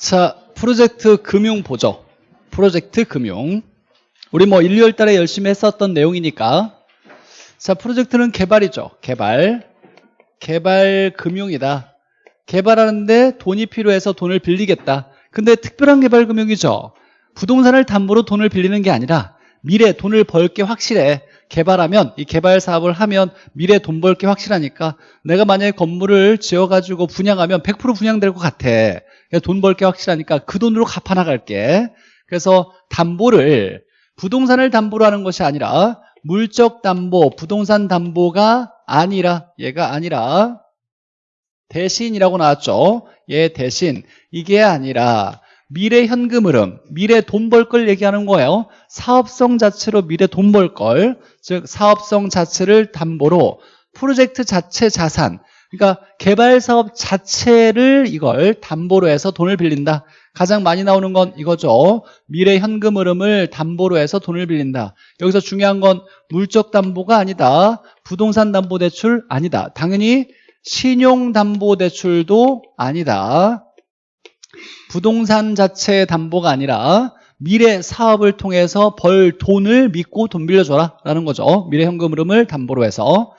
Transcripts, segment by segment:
자, 프로젝트 금융 보죠. 프로젝트 금융. 우리 뭐 1, 2월 달에 열심히 했었던 내용이니까. 자, 프로젝트는 개발이죠. 개발. 개발 금융이다. 개발하는데 돈이 필요해서 돈을 빌리겠다. 근데 특별한 개발 금융이죠. 부동산을 담보로 돈을 빌리는 게 아니라 미래 돈을 벌 게 확실해. 개발하면 이 개발 사업을 하면 미래 돈 벌 게 확실하니까 내가 만약에 건물을 지어가지고 분양하면 100% 분양될 것 같아. 돈 벌 게 확실하니까 그 돈으로 갚아 나갈게. 그래서 담보를 부동산을 담보로 하는 것이 아니라 물적 담보, 부동산 담보가 아니라 얘가 아니라 대신이라고 나왔죠. 얘 대신 이게 아니라 미래 현금 흐름, 미래 돈 벌 걸 얘기하는 거예요. 사업성 자체로 미래 돈 벌 걸, 즉 사업성 자체를 담보로 프로젝트 자체 자산, 그러니까 개발 사업 자체를 이걸 담보로 해서 돈을 빌린다. 가장 많이 나오는 건 이거죠. 미래 현금 흐름을 담보로 해서 돈을 빌린다. 여기서 중요한 건 물적 담보가 아니다. 부동산 담보 대출 아니다. 당연히 신용 담보 대출도 아니다. 부동산 자체의 담보가 아니라 미래 사업을 통해서 벌 돈을 믿고 돈 빌려줘라 라는 거죠. 미래 현금 흐름을 담보로 해서.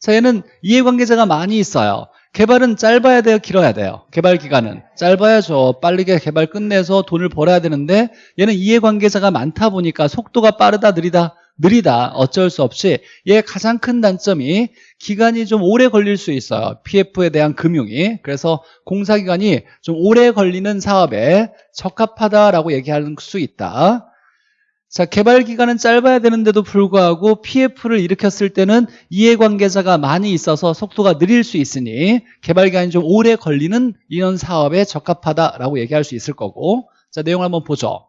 자, 얘는 이해관계자가 많이 있어요. 개발은 짧아야 돼요? 길어야 돼요? 개발 기간은? 짧아야죠. 빠르게 개발 끝내서 돈을 벌어야 되는데 얘는 이해관계자가 많다 보니까 속도가 빠르다 느리다 느리다. 어쩔 수 없이. 얘 가장 큰 단점이 기간이 좀 오래 걸릴 수 있어요. PF에 대한 금융이. 그래서 공사기간이 좀 오래 걸리는 사업에 적합하다라고 얘기할 수 있다. 자 개발 기간은 짧아야 되는데도 불구하고 PF를 일으켰을 때는 이해관계자가 많이 있어서 속도가 느릴 수 있으니 개발 기간이 좀 오래 걸리는 이런 사업에 적합하다라고 얘기할 수 있을 거고. 자 내용을 한번 보죠.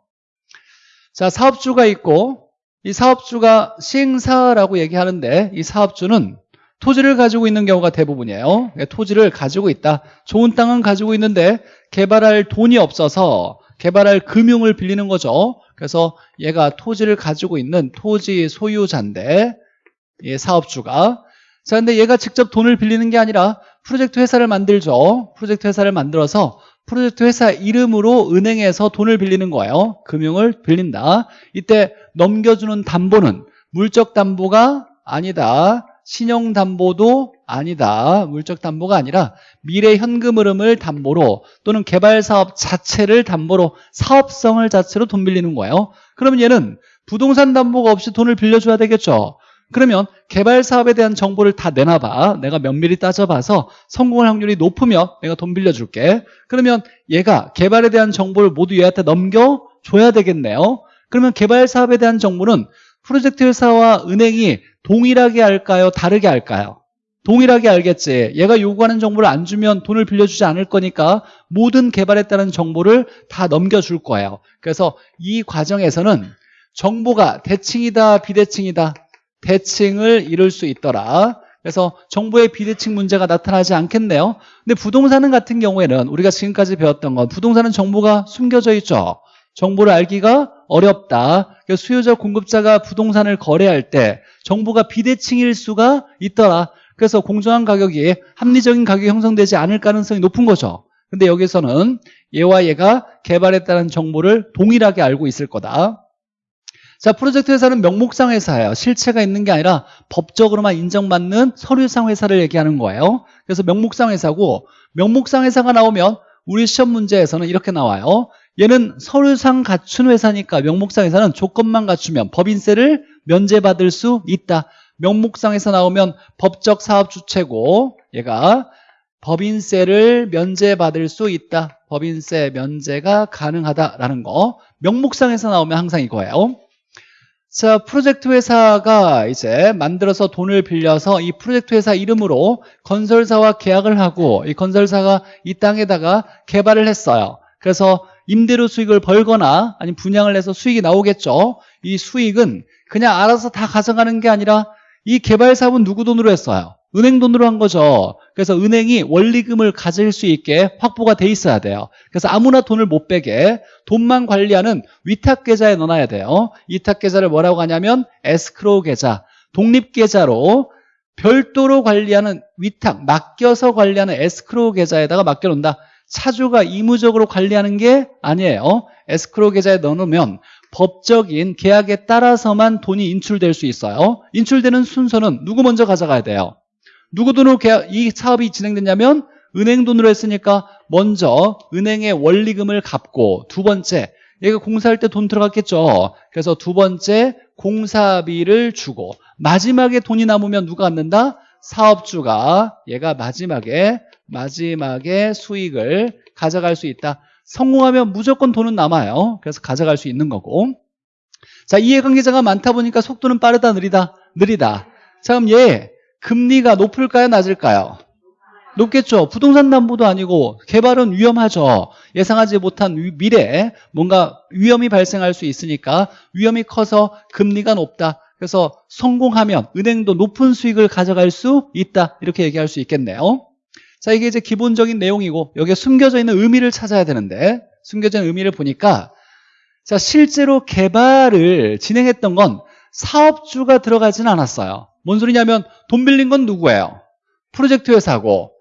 자 사업주가 있고 이 사업주가 시행사라고 얘기하는데 이 사업주는 토지를 가지고 있는 경우가 대부분이에요. 토지를 가지고 있다. 좋은 땅은 가지고 있는데 개발할 돈이 없어서 개발할 금융을 빌리는 거죠. 그래서 얘가 토지를 가지고 있는 토지 소유자인데 이 사업주가. 자 근데 얘가 직접 돈을 빌리는 게 아니라 프로젝트 회사를 만들죠. 프로젝트 회사를 만들어서 프로젝트 회사 이름으로 은행에서 돈을 빌리는 거예요. 금융을 빌린다. 이때 넘겨주는 담보는 물적 담보가 아니다. 신용 담보도 아니다. 물적 담보가 아니라 미래 현금 흐름을 담보로 또는 개발 사업 자체를 담보로 사업성을 자체로 돈 빌리는 거예요. 그러면 얘는 부동산 담보가 없이 돈을 빌려줘야 되겠죠. 그러면 개발 사업에 대한 정보를 다 내놔봐. 내가 면밀히 따져봐서 성공할 확률이 높으면 내가 돈 빌려줄게. 그러면 얘가 개발에 대한 정보를 모두 얘한테 넘겨줘야 되겠네요 그러면 개발 사업에 대한 정보는 프로젝트 회사와 은행이 동일하게 할까요? 다르게 할까요? 동일하게 알겠지. 얘가 요구하는 정보를 안 주면 돈을 빌려주지 않을 거니까 모든 개발에 따른 정보를 다 넘겨줄 거예요. 그래서 이 과정에서는 정보가 대칭이다 비대칭이다? 대칭을 이룰 수 있더라. 그래서 정보의 비대칭 문제가 나타나지 않겠네요. 근데 부동산은 같은 경우에는 우리가 지금까지 배웠던 건 부동산은 정보가 숨겨져 있죠. 정보를 알기가 어렵다. 수요자 공급자가 부동산을 거래할 때 정보가 비대칭일 수가 있더라. 그래서 공정한 가격이 합리적인 가격이 형성되지 않을 가능성이 높은 거죠. 근데 여기서는 얘와 얘가 따른 정보를 동일하게 알고 있을 거다. 자 프로젝트 회사는 명목상 회사예요. 실체가 있는 게 아니라 법적으로만 인정받는 서류상 회사를 얘기하는 거예요. 그래서 명목상 회사고 명목상 회사가 나오면 우리 시험 문제에서는 이렇게 나와요 얘는 서류상 갖춘 회사니까 명목상 회사는 조건만 갖추면 법인세를 면제받을 수 있다. 명목상에서 나오면 법적 사업 주체고 얘가 법인세를 면제받을 수 있다. 법인세 면제가 가능하다라는 거. 명목상에서 나오면 항상 이거예요. 자 프로젝트 회사가 이제 만들어서 돈을 빌려서 이 프로젝트 회사 이름으로 건설사와 계약을 하고 이 건설사가 이 땅에다가 개발을 했어요. 그래서 임대료 수익을 벌거나 아니면 분양을 해서 수익이 나오겠죠 이 수익은 그냥 알아서 다 가져가는 게 아니라 이 개발 사업은 누구 돈으로 했어요? 은행 돈으로 한 거죠. 그래서 은행이 원리금을 가질 수 있게 확보가 돼 있어야 돼요. 그래서 아무나 돈을 못 빼게 돈만 관리하는 위탁 계좌에 넣어놔야 돼요. 위탁 계좌를 뭐라고 하냐면 에스크로우 계좌, 독립 계좌로 별도로 관리하는 위탁, 맡겨서 관리하는 에스크로우 계좌에다가 맡겨놓는다. 차주가 의무적으로 관리하는 게 아니에요. 에스크로 계좌에 넣어놓으면 법적인 계약에 따라서만 돈이 인출될 수 있어요. 인출되는 순서는 누구 먼저 가져가야 돼요? 누구 돈으로 계약, 이 사업이 진행됐냐면 은행 돈으로 했으니까 먼저 은행의 원리금을 갚고 두 번째 얘가 공사할 때 돈 들어갔겠죠. 그래서 두 번째 공사비를 주고 마지막에 돈이 남으면 누가 갖는다? 사업주가 얘가 마지막에 마지막에 수익을 가져갈 수 있다. 성공하면 무조건 돈은 남아요. 그래서 가져갈 수 있는 거고. 자, 이해관계자가 많다 보니까 속도는 빠르다, 느리다? 느리다. 자, 그럼 얘 금리가 높을까요, 낮을까요? 높겠죠. 부동산 담보도 아니고 개발은 위험하죠. 예상하지 못한 위- 미래에 뭔가 위험이 발생할 수 있으니까 위험이 커서 금리가 높다. 그래서 성공하면 은행도 높은 수익을 가져갈 수 있다. 이렇게 얘기할 수 있겠네요. 자, 이게 이제 기본적인 내용이고 여기에 숨겨져 있는 의미를 찾아야 되는데 있는 의미를 보니까 자, 실제로 개발을 진행했던 건 사업주가 들어가진 않았어요. 뭔 소리냐면 돈 빌린 건 누구예요? 프로젝트 회사고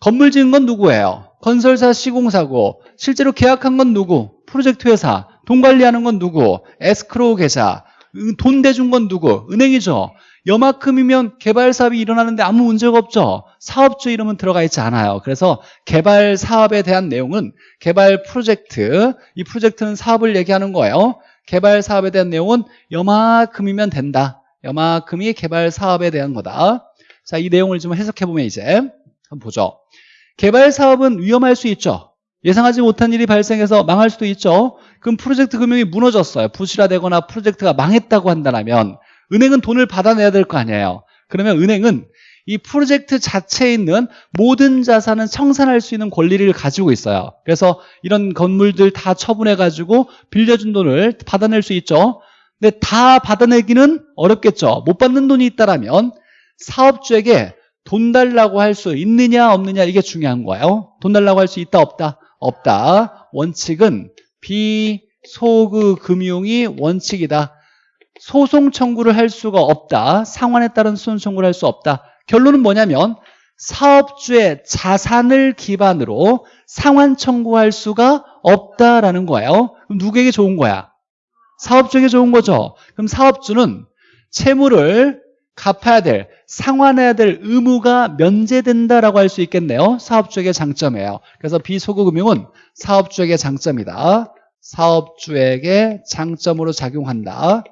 건물 지은 건 누구예요? 건설사 시공사고 실제로 계약한 건 누구? 프로젝트 회사 돈 관리하는 건 누구? 에스크로우 계좌 은- 돈 대준 건 누구? 은행이죠 여만큼이면 개발 사업이 일어나는데 아무 문제가 없죠 사업주 이름은 들어가 있지 않아요 그래서 개발 사업에 대한 내용은 개발 프로젝트 이 프로젝트는 사업을 얘기하는 거예요 개발 사업에 대한 내용은 여만큼이면 된다 여만큼이 개발 사업에 대한 거다 자 이 내용을 좀 해석해 보면 이제 한번 보죠 개발 사업은 위험할 수 있죠. 예상하지 못한 일이 발생해서 망할 수도 있죠. 그럼 프로젝트 금융이 무너졌어요. 부실화되거나 프로젝트가 망했다고 한다면 은행은 돈을 받아내야 될 거 아니에요. 그러면 은행은 이 프로젝트 자체에 있는 모든 자산은 청산할 수 있는 권리를 가지고 있어요. 그래서 이런 건물들 다 처분해 가지고 빌려준 돈을 받아낼 수 있죠. 근데 다 받아내기는 어렵겠죠. 못 받는 돈이 있다라면 사업주에게 돈 달라고 할 수 있느냐 없느냐 이게 중요한 거예요. 돈 달라고 할 수 있다 없다? 없다. 원칙은 비소그 금융이 원칙이다. 소송 청구를 할 수가 없다. 상환에 따른 소송 청구를 할 수 없다. 결론은 뭐냐면 사업주의 자산을 기반으로 상환 청구할 수가 없다라는 거예요. 그럼 누구에게 좋은 거야? 사업주에게 좋은 거죠. 그럼 사업주는 채무를 갚아야 될, 상환해야 될 의무가 면제된다라고 할 수 있겠네요. 사업주에게 장점이에요. 그래서 비소구금융은 사업주에게 장점이다. 사업주에게 장점으로 작용한다.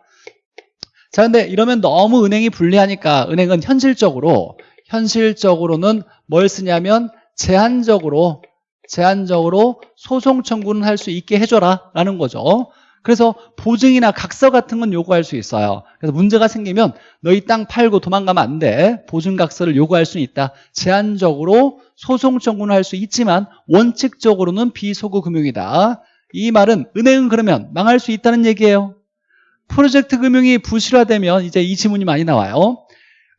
자, 근데 이러면 너무 은행이 불리하니까 은행은 현실적으로, 현실적으로는 뭘 쓰냐면 제한적으로, 제한적으로 소송 청구는 할 수 있게 해줘라 라는 거죠. 그래서 보증이나 각서 같은 건 요구할 수 있어요. 그래서 문제가 생기면 너희 땅 팔고 도망가면 안 돼. 보증 각서를 요구할 수는 있다. 제한적으로 소송 청구는 할 수 있지만 원칙적으로는 비소구 금융이다. 이 말은 은행은 그러면 망할 수 있다는 얘기예요. 프로젝트 금융이 부실화되면 이제 이 지문이 많이 나와요.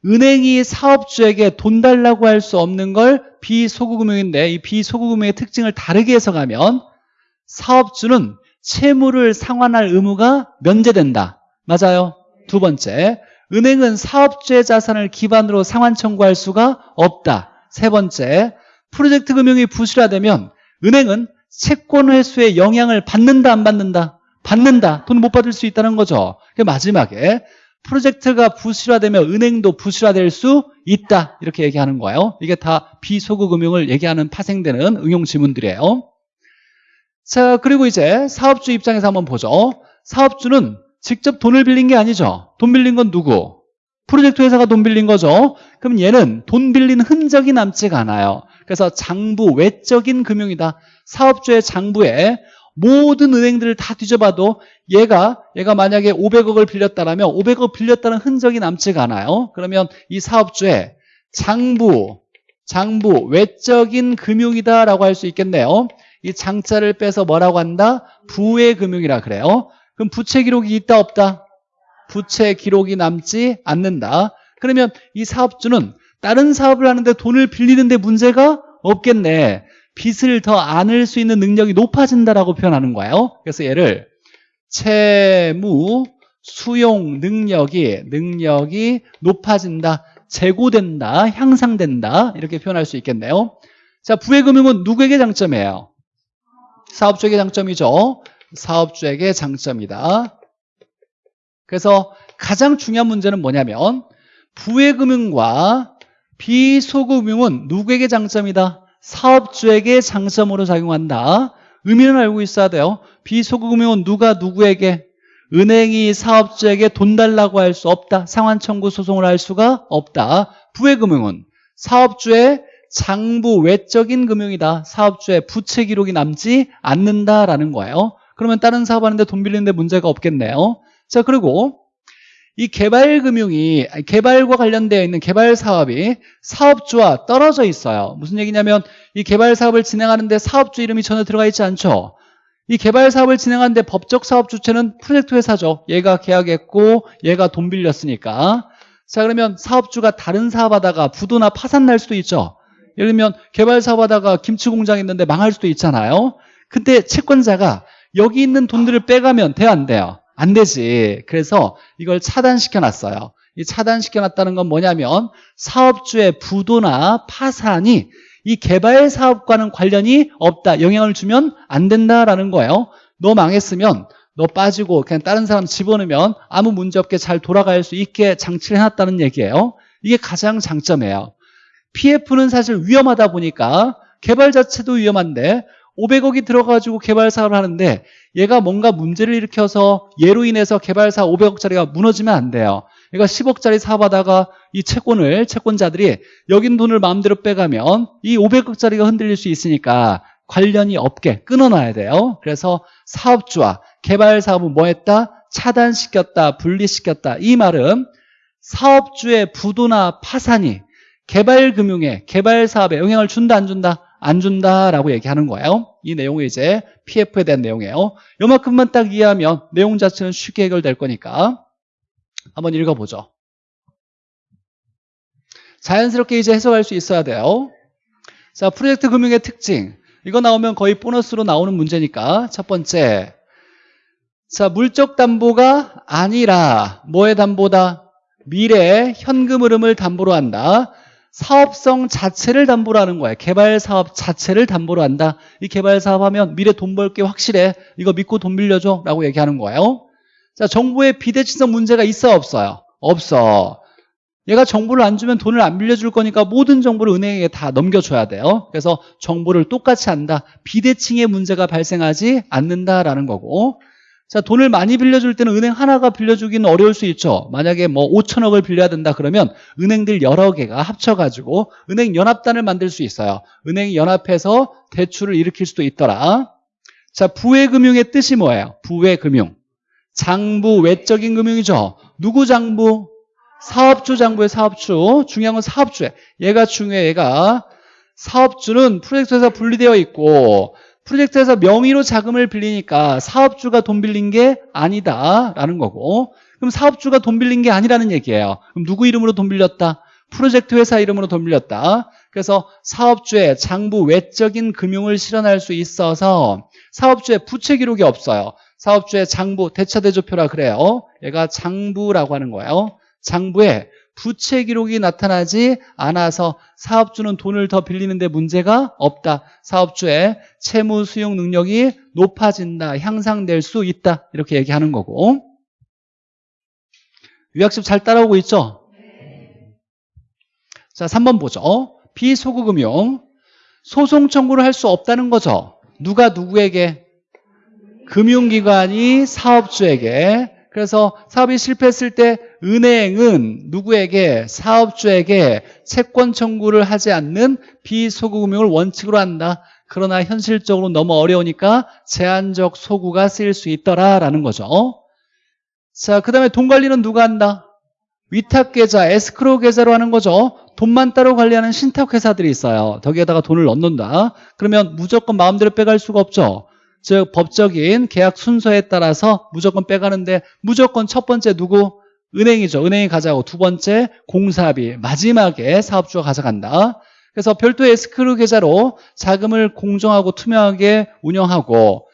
은행이 사업주에게 돈 달라고 할 수 없는 걸 비소구 금융인데 이 비소구 금융의 특징을 다르게 해석하면 사업주는 채무를 상환할 의무가 면제된다. 맞아요. 두 번째, 은행은 사업주의 자산을 기반으로 상환 청구할 수가 없다. 세 번째, 프로젝트 금융이 부실화되면 은행은 채권 회수에 영향을 받는다 안 받는다? 받는다. 돈 못 받을 수 있다는 거죠. 마지막에 프로젝트가 부실화되면 은행도 부실화될 수 있다. 이렇게 얘기하는 거예요. 이게 다 비소구 금융을 얘기하는 파생되는 응용 지문들이에요. 자, 그리고 이제 사업주 입장에서 한번 보죠. 사업주는 직접 돈을 빌린 게 아니죠. 돈 빌린 건 누구? 프로젝트 회사가 돈 빌린 거죠. 그럼 얘는 돈 빌린 흔적이 남지가 않아요. 그래서 장부, 외적인 금융이다. 사업주의 장부에 모든 은행들을 다 뒤져봐도 얘가 얘가 만약에 500억을 빌렸다라면 500억 빌렸다는 흔적이 남지가 않아요. 그러면 이 사업주의 장부, 장부, 외적인 금융이다라고 할 수 있겠네요. 이 장자를 빼서 뭐라고 한다? 부의 금융이라 그래요. 그럼 부채 기록이 있다 없다? 부채 기록이 남지 않는다. 그러면 이 사업주는 다른 사업을 하는데 돈을 빌리는데 문제가 없겠네. 빚을 더 안을 수 있는 능력이 높아진다라고 표현하는 거예요. 그래서 얘를 채무 수용 능력이 능력이 높아진다, 재고된다, 향상된다 이렇게 표현할 수 있겠네요. 자, 부의금융은 누구에게 장점이에요? 사업주에게 장점이죠. 사업주에게 장점이다. 그래서 가장 중요한 문제는 뭐냐면 부의금융과 비소금융은 누구에게 장점이다? 사업주에게 장점으로 작용한다. 의미는 알고 있어야 돼요. 비소금융은 누가 누구에게? 은행이 사업주에게 돈 달라고 할 수 없다. 상환 청구 소송을 할 수가 없다. 부의금융은 사업주의 장부 외적인 금융이다. 사업주의 부채 기록이 남지 않는다라는 거예요. 그러면 다른 사업하는데 돈 빌리는데 문제가 없겠네요. 자 그리고 이 개발금융이 개발과 관련되어 있는 개발 사업이 사업주와 떨어져 있어요. 무슨 얘기냐면 이 개발 사업을 진행하는데 사업주 이름이 전혀 들어가 있지 않죠. 이 개발 사업을 진행하는데 법적 사업 주체는 프로젝트 회사죠. 얘가 계약했고 얘가 돈 빌렸으니까. 자 그러면 사업주가 다른 사업하다가 부도나 파산 날 수도 있죠. 예를 들면 개발 사업하다가 김치 공장 있는데 망할 수도 있잖아요. 근데 채권자가 여기 있는 돈들을 빼가면 돼요 안 돼요? 안 되지. 그래서 이걸 차단시켜 놨어요. 이 차단시켜 놨다는 건 뭐냐면 사업주의 부도나 파산이 이 개발 사업과는 관련이 없다. 영향을 주면 안 된다라는 거예요. 너 망했으면 너 빠지고 그냥 다른 사람 집어넣으면 아무 문제 없게 잘 돌아갈 수 있게 장치를 해놨다는 얘기예요. 이게 가장 장점이에요. PF는 사실 위험하다 보니까 개발 자체도 위험한데 500억이 들어가지고 개발 사업을 하는데 얘가 뭔가 문제를 일으켜서 얘로 인해서 개발 사업 500억짜리가 무너지면 안 돼요. 얘가 10억짜리 사업하다가 이 채권을 채권자들이 여긴 돈을 마음대로 빼가면 이 500억짜리가 흔들릴 수 있으니까 관련이 없게 끊어놔야 돼요. 그래서 사업주와 개발 사업은 뭐 했다? 차단시켰다, 분리시켰다. 이 말은 사업주의 부도나 파산이 개발금융에, 개발 사업에 영향을 준다, 안 준다? 안 준다라고 얘기하는 거예요. 이 내용이 이제 PF에 대한 내용이에요. 요만큼만 딱 이해하면 내용 자체는 쉽게 해결될 거니까 한번 읽어보죠. 자연스럽게 이제 해석할 수 있어야 돼요. 자, 프로젝트 금융의 특징. 이거 나오면 거의 보너스로 나오는 문제니까 첫 번째. 자, 물적 담보가 아니라 뭐의 담보다? 미래의 현금 흐름을 담보로 한다. 사업성 자체를 담보로 하는 거예요. 개발 사업 자체를 담보로 한다. 이 개발 사업 하면 미래 돈 벌게 확실해. 이거 믿고 돈 빌려줘. 라고 얘기하는 거예요. 자, 정부의 비대칭성 문제가 있어 없어요? 없어. 얘가 정보를 안 주면 돈을 안 빌려줄 거니까 모든 정보를 은행에 다 넘겨줘야 돼요. 그래서 정보를 똑같이 한다. 비대칭의 문제가 발생하지 않는다라는 거고. 자, 돈을 많이 빌려줄 때는 은행 하나가 빌려주기는 어려울 수 있죠. 만약에 뭐 5천억을 빌려야 된다 그러면 은행들 여러 개가 합쳐가지고 은행 연합단을 만들 수 있어요. 은행이 연합해서 대출을 일으킬 수도 있더라. 자, 부외금융의 뜻이 뭐예요? 부외금융. 장부, 외적인 금융이죠. 누구 장부? 사업주 장부의 사업주. 중요한 건 사업주에. 얘가 중요해, 얘가. 사업주는 프로젝트에서 분리되어 있고 프로젝트에서 명의로 자금을 빌리니까 사업주가 돈 빌린 게 아니다라는 거고 그럼 사업주가 돈 빌린 게 아니라는 얘기예요. 그럼 누구 이름으로 돈 빌렸다? 프로젝트 회사 이름으로 돈 빌렸다. 그래서 사업주의 장부 외적인 금융을 실현할 수 있어서 사업주의 부채 기록이 없어요. 사업주의 장부 대차대조표라 그래요. 얘가 장부라고 하는 거예요. 장부에 부채 기록이 나타나지 않아서 사업주는 돈을 더 빌리는데 문제가 없다. 사업주의 채무 수용 능력이 높아진다. 향상될 수 있다. 이렇게 얘기하는 거고. 유학습 잘 따라오고 있죠? 자, 3번 보죠. 비소구금융. 소송 청구를 할 수 없다는 거죠. 누가 누구에게? 금융기관이 사업주에게 그래서 사업이 실패했을 때 은행은 누구에게 사업주에게 채권 청구를 하지 않는 비소구금융을 원칙으로 한다. 그러나 현실적으로 너무 어려우니까 제한적 소구가 쓰일 수 있더라라는 거죠. 자, 그 다음에 돈 관리는 누가 한다? 위탁 계좌, 에스크로우 계좌로 하는 거죠. 돈만 따로 관리하는 신탁 회사들이 있어요. 거기에다가 돈을 넣는다. 그러면 무조건 마음대로 빼갈 수가 없죠. 즉 법적인 계약 순서에 따라서 무조건 빼가는데 무조건 첫 번째 누구? 은행이죠. 은행이 가져가고 두 번째 공사비 마지막에 사업주가 가져간다. 그래서 별도의 에스크로우 계좌로 자금을 공정하고 투명하게 운영하고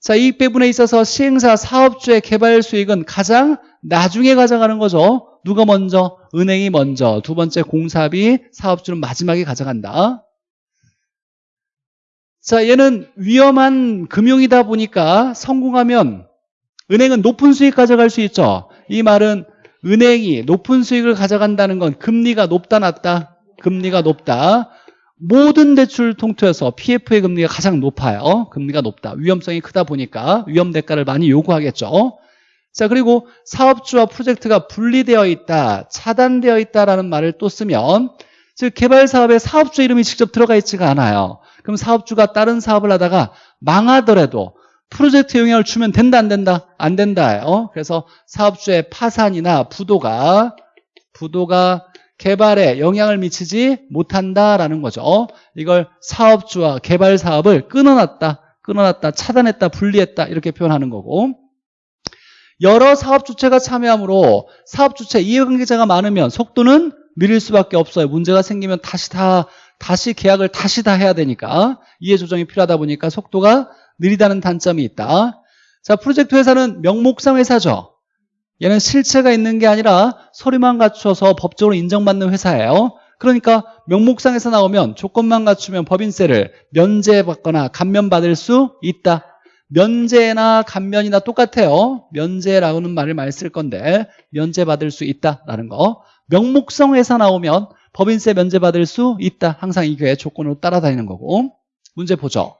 자 이익 배분에 있어서 시행사 사업주의 개발 수익은 가장 나중에 가져가는 거죠. 누가 먼저? 은행이 먼저 두 번째 공사비 사업주는 마지막에 가져간다. 자, 얘는 위험한 금융이다 보니까 성공하면 은행은 높은 수익 가져갈 수 있죠. 이 말은 은행이 높은 수익을 가져간다는 건 금리가 높다 낮다? 금리가 높다. 모든 대출 통틀어서 PF의 금리가 가장 높아요. 금리가 높다. 위험성이 크다 보니까 위험 대가를 많이 요구하겠죠. 자, 그리고 사업주와 프로젝트가 분리되어 있다, 차단되어 있다라는 말을 또 쓰면 즉 개발 사업에 사업주 이름이 직접 들어가 있지가 않아요. 그럼 사업주가 다른 사업을 하다가 망하더라도 프로젝트 영향을 주면 된다 안 된다? 안 된다요. 그래서 사업주의 파산이나 부도가 부도가 개발에 영향을 미치지 못한다라는 거죠. 이걸 사업주와 개발 사업을 끊어놨다, 끊어놨다, 차단했다, 분리했다 이렇게 표현하는 거고 여러 사업 주체가 참여하므로 사업 주체 이해관계자가 많으면 속도는 느릴 수밖에 없어요. 문제가 생기면 다시 다 다시 계약을 다시 다 해야 되니까 이해 조정이 필요하다 보니까 속도가 느리다는 단점이 있다. 자, 프로젝트 회사는 명목상 회사죠. 얘는 실체가 있는 게 아니라 서류만 갖춰서 법적으로 인정받는 회사예요. 그러니까 명목상에서 나오면 조건만 갖추면 법인세를 면제받거나 감면받을 수 있다. 면제나 감면이나 똑같아요. 면제라는 말을 많이 쓸 건데 면제받을 수 있다라는 거. 명목성 회사 나오면 법인세 면제받을 수 있다. 항상 이게 조건으로 따라다니는 거고. 문제 보죠.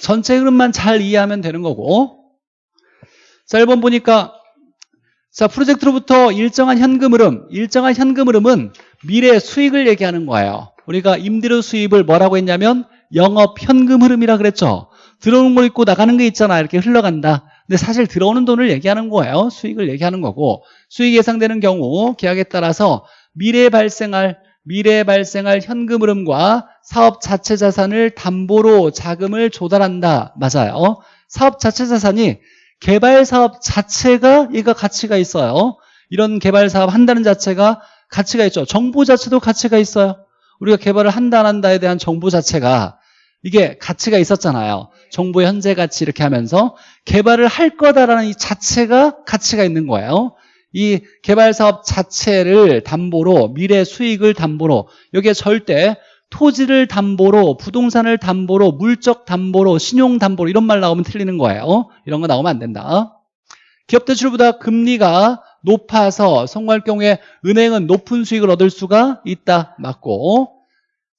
전체 흐름만 잘 이해하면 되는 거고. 자, 1번 보니까 자, 프로젝트로부터 일정한 현금 흐름, 일정한 현금 흐름은 미래 수익을 얘기하는 거예요. 우리가 임대료 수입을 뭐라고 했냐면 영업 현금 흐름이라 그랬죠. 들어오는 거 있고 나가는 게 있잖아. 이렇게 흘러간다. 근데 사실 들어오는 돈을 얘기하는 거예요. 수익을 얘기하는 거고 수익 예상되는 경우 계약에 따라서 미래에 발생할 미래에 발생할 현금 흐름과 사업 자체 자산을 담보로 자금을 조달한다. 맞아요. 사업 자체 자산이 개발 사업 자체가 얘가 가치가 있어요. 이런 개발 사업 한다는 자체가 가치가 있죠. 정보 자체도 가치가 있어요. 우리가 개발을 한다 안 한다에 대한 정보 자체가 이게 가치가 있었잖아요. 정보의 현재 가치 이렇게 하면서 개발을 할 거다라는 이 자체가 가치가 있는 거예요. 이 개발 사업 자체를 담보로 미래 수익을 담보로 여기에 절대 토지를 담보로 부동산을 담보로 물적 담보로 신용 담보로 이런 말 나오면 틀리는 거예요. 이런 거 나오면 안 된다. 기업 대출보다 금리가 높아서 성공할 경우에 은행은 높은 수익을 얻을 수가 있다. 맞고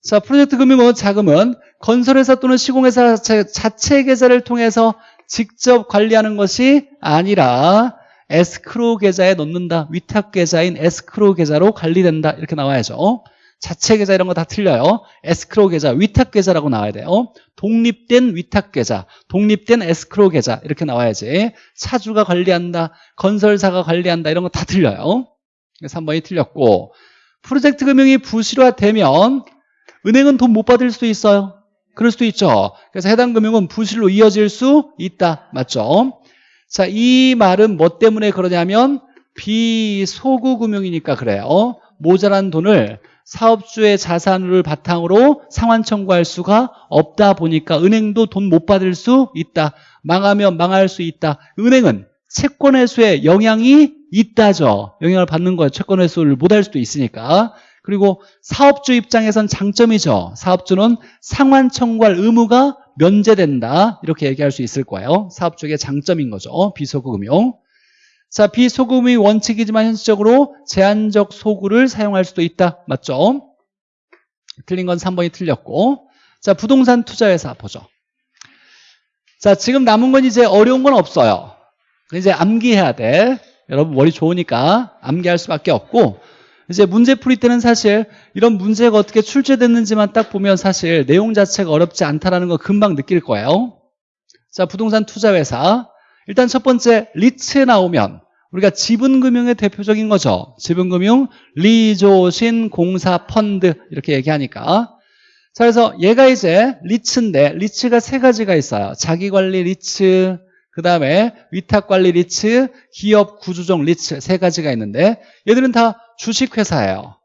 자 프로젝트 금융은 자금은 건설회사 또는 시공회사 자체, 자체 계좌를 통해서 직접 관리하는 것이 아니라 에스크로 계좌에 넣는다. 위탁 계좌인 에스크로 계좌로 관리된다. 이렇게 나와야죠. 자체 계좌 이런 거 다 틀려요. 에스크로 계좌, 위탁 계좌라고 나와야 돼요. 독립된 위탁 계좌, 독립된 에스크로 계좌 이렇게 나와야지. 차주가 관리한다, 건설사가 관리한다 이런 거 다 틀려요. 그래서 3번이 틀렸고 프로젝트 금융이 부실화되면 은행은 돈 못 받을 수도 있어요. 그럴 수도 있죠. 그래서 해당 금융은 부실로 이어질 수 있다. 맞죠? 자, 이 말은 뭐 때문에 그러냐면 비소구 금융이니까 그래요. 모자란 돈을 사업주의 자산을 바탕으로 상환 청구할 수가 없다 보니까 은행도 돈 못 받을 수 있다. 망하면 망할 수 있다. 은행은 채권 회수에 영향이 있다죠. 영향을 받는 거예요. 채권 회수를 못 할 수도 있으니까. 그리고 사업주 입장에선 장점이죠. 사업주는 상환 청구할 의무가 면제된다. 이렇게 얘기할 수 있을 거예요. 사업주의 장점인 거죠. 비소금융. 자, 비소금이 원칙이지만 현실적으로 제한적 소구를 사용할 수도 있다. 맞죠? 틀린 건 3번이 틀렸고. 자, 부동산 투자회사 보죠. 자, 지금 남은 건 이제 어려운 건 없어요. 이제 암기해야 돼. 여러분 머리 좋으니까 암기할 수밖에 없고 이제 문제 풀이 때는 사실 이런 문제가 어떻게 출제됐는지만 딱 보면 사실 내용 자체가 어렵지 않다라는 거 금방 느낄 거예요. 자, 부동산 투자회사. 일단 첫 번째 리츠 나오면 우리가 지분금융의 대표적인 거죠. 지분금융, 리조신, 공사, 펀드 이렇게 얘기하니까 자 그래서 얘가 이제 리츠인데 리츠가 세 가지가 있어요. 자기관리 리츠, 그 다음에 위탁관리 리츠, 기업 구조조정 리츠 세 가지가 있는데 얘들은 다 주식회사예요.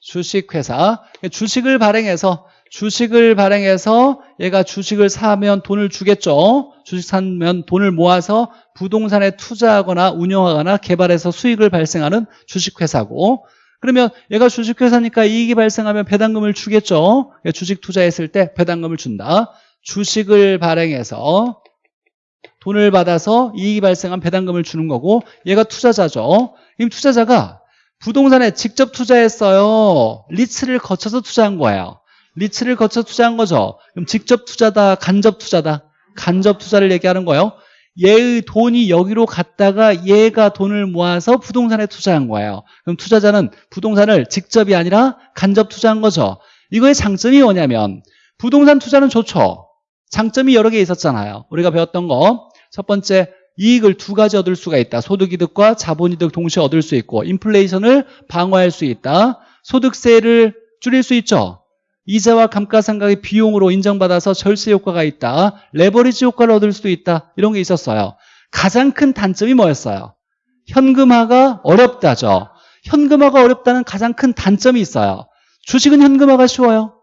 주식회사. 주식을 발행해서 주식을 발행해서 얘가 주식을 사면 돈을 주겠죠. 주식 사면 돈을 모아서 부동산에 투자하거나 운영하거나 개발해서 수익을 발생하는 주식회사고 그러면 얘가 주식회사니까 이익이 발생하면 배당금을 주겠죠. 주식 투자했을 때 배당금을 준다. 주식을 발행해서 돈을 받아서 이익이 발생한 배당금을 주는 거고 얘가 투자자죠. 이 투자자가 부동산에 직접 투자했어요. 리츠를 거쳐서 투자한 거예요. 리츠를 거쳐 투자한 거죠. 그럼 직접 투자다, 간접 투자다. 간접 투자를 얘기하는 거예요. 얘의 돈이 여기로 갔다가 얘가 돈을 모아서 부동산에 투자한 거예요. 그럼 투자자는 부동산을 직접이 아니라 간접 투자한 거죠. 이거의 장점이 뭐냐면 부동산 투자는 좋죠. 장점이 여러 개 있었잖아요. 우리가 배웠던 거. 첫 번째, 이익을 두 가지 얻을 수가 있다. 소득이득과 자본이득 동시에 얻을 수 있고 인플레이션을 방어할 수 있다. 소득세를 줄일 수 있죠. 이자와 감가상각의 비용으로 인정받아서 절세 효과가 있다. 레버리지 효과를 얻을 수도 있다. 이런 게 있었어요. 가장 큰 단점이 뭐였어요? 현금화가 어렵다죠. 현금화가 어렵다는 가장 큰 단점이 있어요. 주식은 현금화가 쉬워요.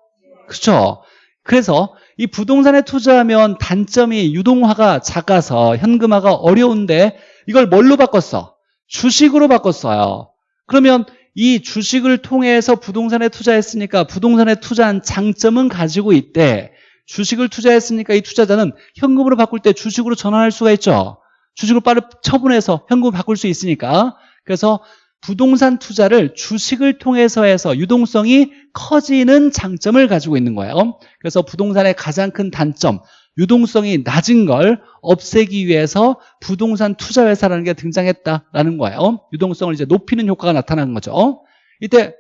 그렇죠? 그래서 이 부동산에 투자하면 단점이 유동화가 작아서 현금화가 어려운데 이걸 뭘로 바꿨어? 주식으로 바꿨어요. 그러면 이 주식을 통해서 부동산에 투자했으니까 부동산에 투자한 장점은 가지고 있대. 주식을 투자했으니까 이 투자자는 현금으로 바꿀 때 주식으로 전환할 수가 있죠. 주식을 빨리 처분해서 현금을 바꿀 수 있으니까. 그래서 부동산 투자를 주식을 통해서 해서 유동성이 커지는 장점을 가지고 있는 거예요. 그래서 부동산의 가장 큰 단점, 유동성이 낮은 걸 없애기 위해서 부동산 투자 회사라는 게 등장했다라는 거예요. 유동성을 이제 높이는 효과가 나타나는 거죠. 이때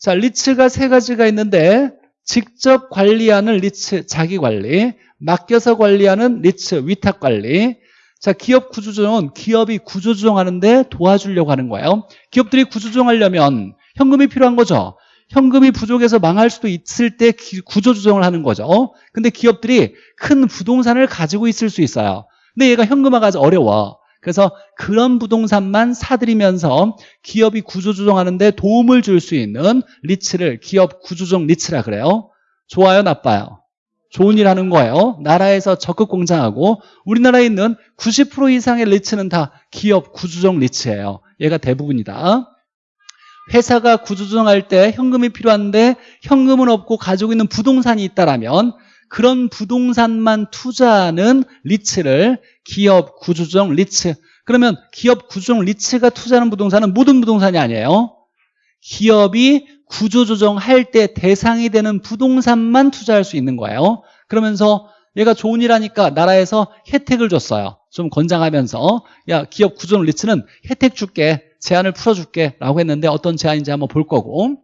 자 리츠가 세 가지가 있는데 직접 관리하는 리츠 자기 관리, 맡겨서 관리하는 리츠 위탁 관리. 자 기업 구조조정은 기업이 구조조정하는데 도와주려고 하는 거예요. 기업들이 구조조정하려면 현금이 필요한 거죠. 현금이 부족해서 망할 수도 있을 때 구조조정을 하는 거죠. 근데 기업들이 큰 부동산을 가지고 있을 수 있어요. 근데 얘가 현금화가 어려워. 그래서 그런 부동산만 사들이면서 기업이 구조조정하는데 도움을 줄 수 있는 리츠를 기업 구조조정 리츠라 그래요. 좋아요, 나빠요? 좋은 일 하는 거예요. 나라에서 적극 권장하고 우리나라에 있는 90% 이상의 리츠는 다 기업 구조조정 리츠예요. 얘가 대부분이다. 회사가 구조조정할 때 현금이 필요한데 현금은 없고 가지고 있는 부동산이 있다라면 그런 부동산만 투자하는 리츠를 기업 구조조정 리츠 그러면 기업 구조조정 리츠가 투자하는 부동산은 모든 부동산이 아니에요 기업이 구조조정할 때 대상이 되는 부동산만 투자할 수 있는 거예요. 그러면서 얘가 좋은 일 하니까 나라에서 혜택을 줬어요. 좀 권장하면서 야 기업 구조조정 리츠는 혜택 줄게 제한을 풀어줄게 라고 했는데 어떤 제한인지 한번 볼 거고.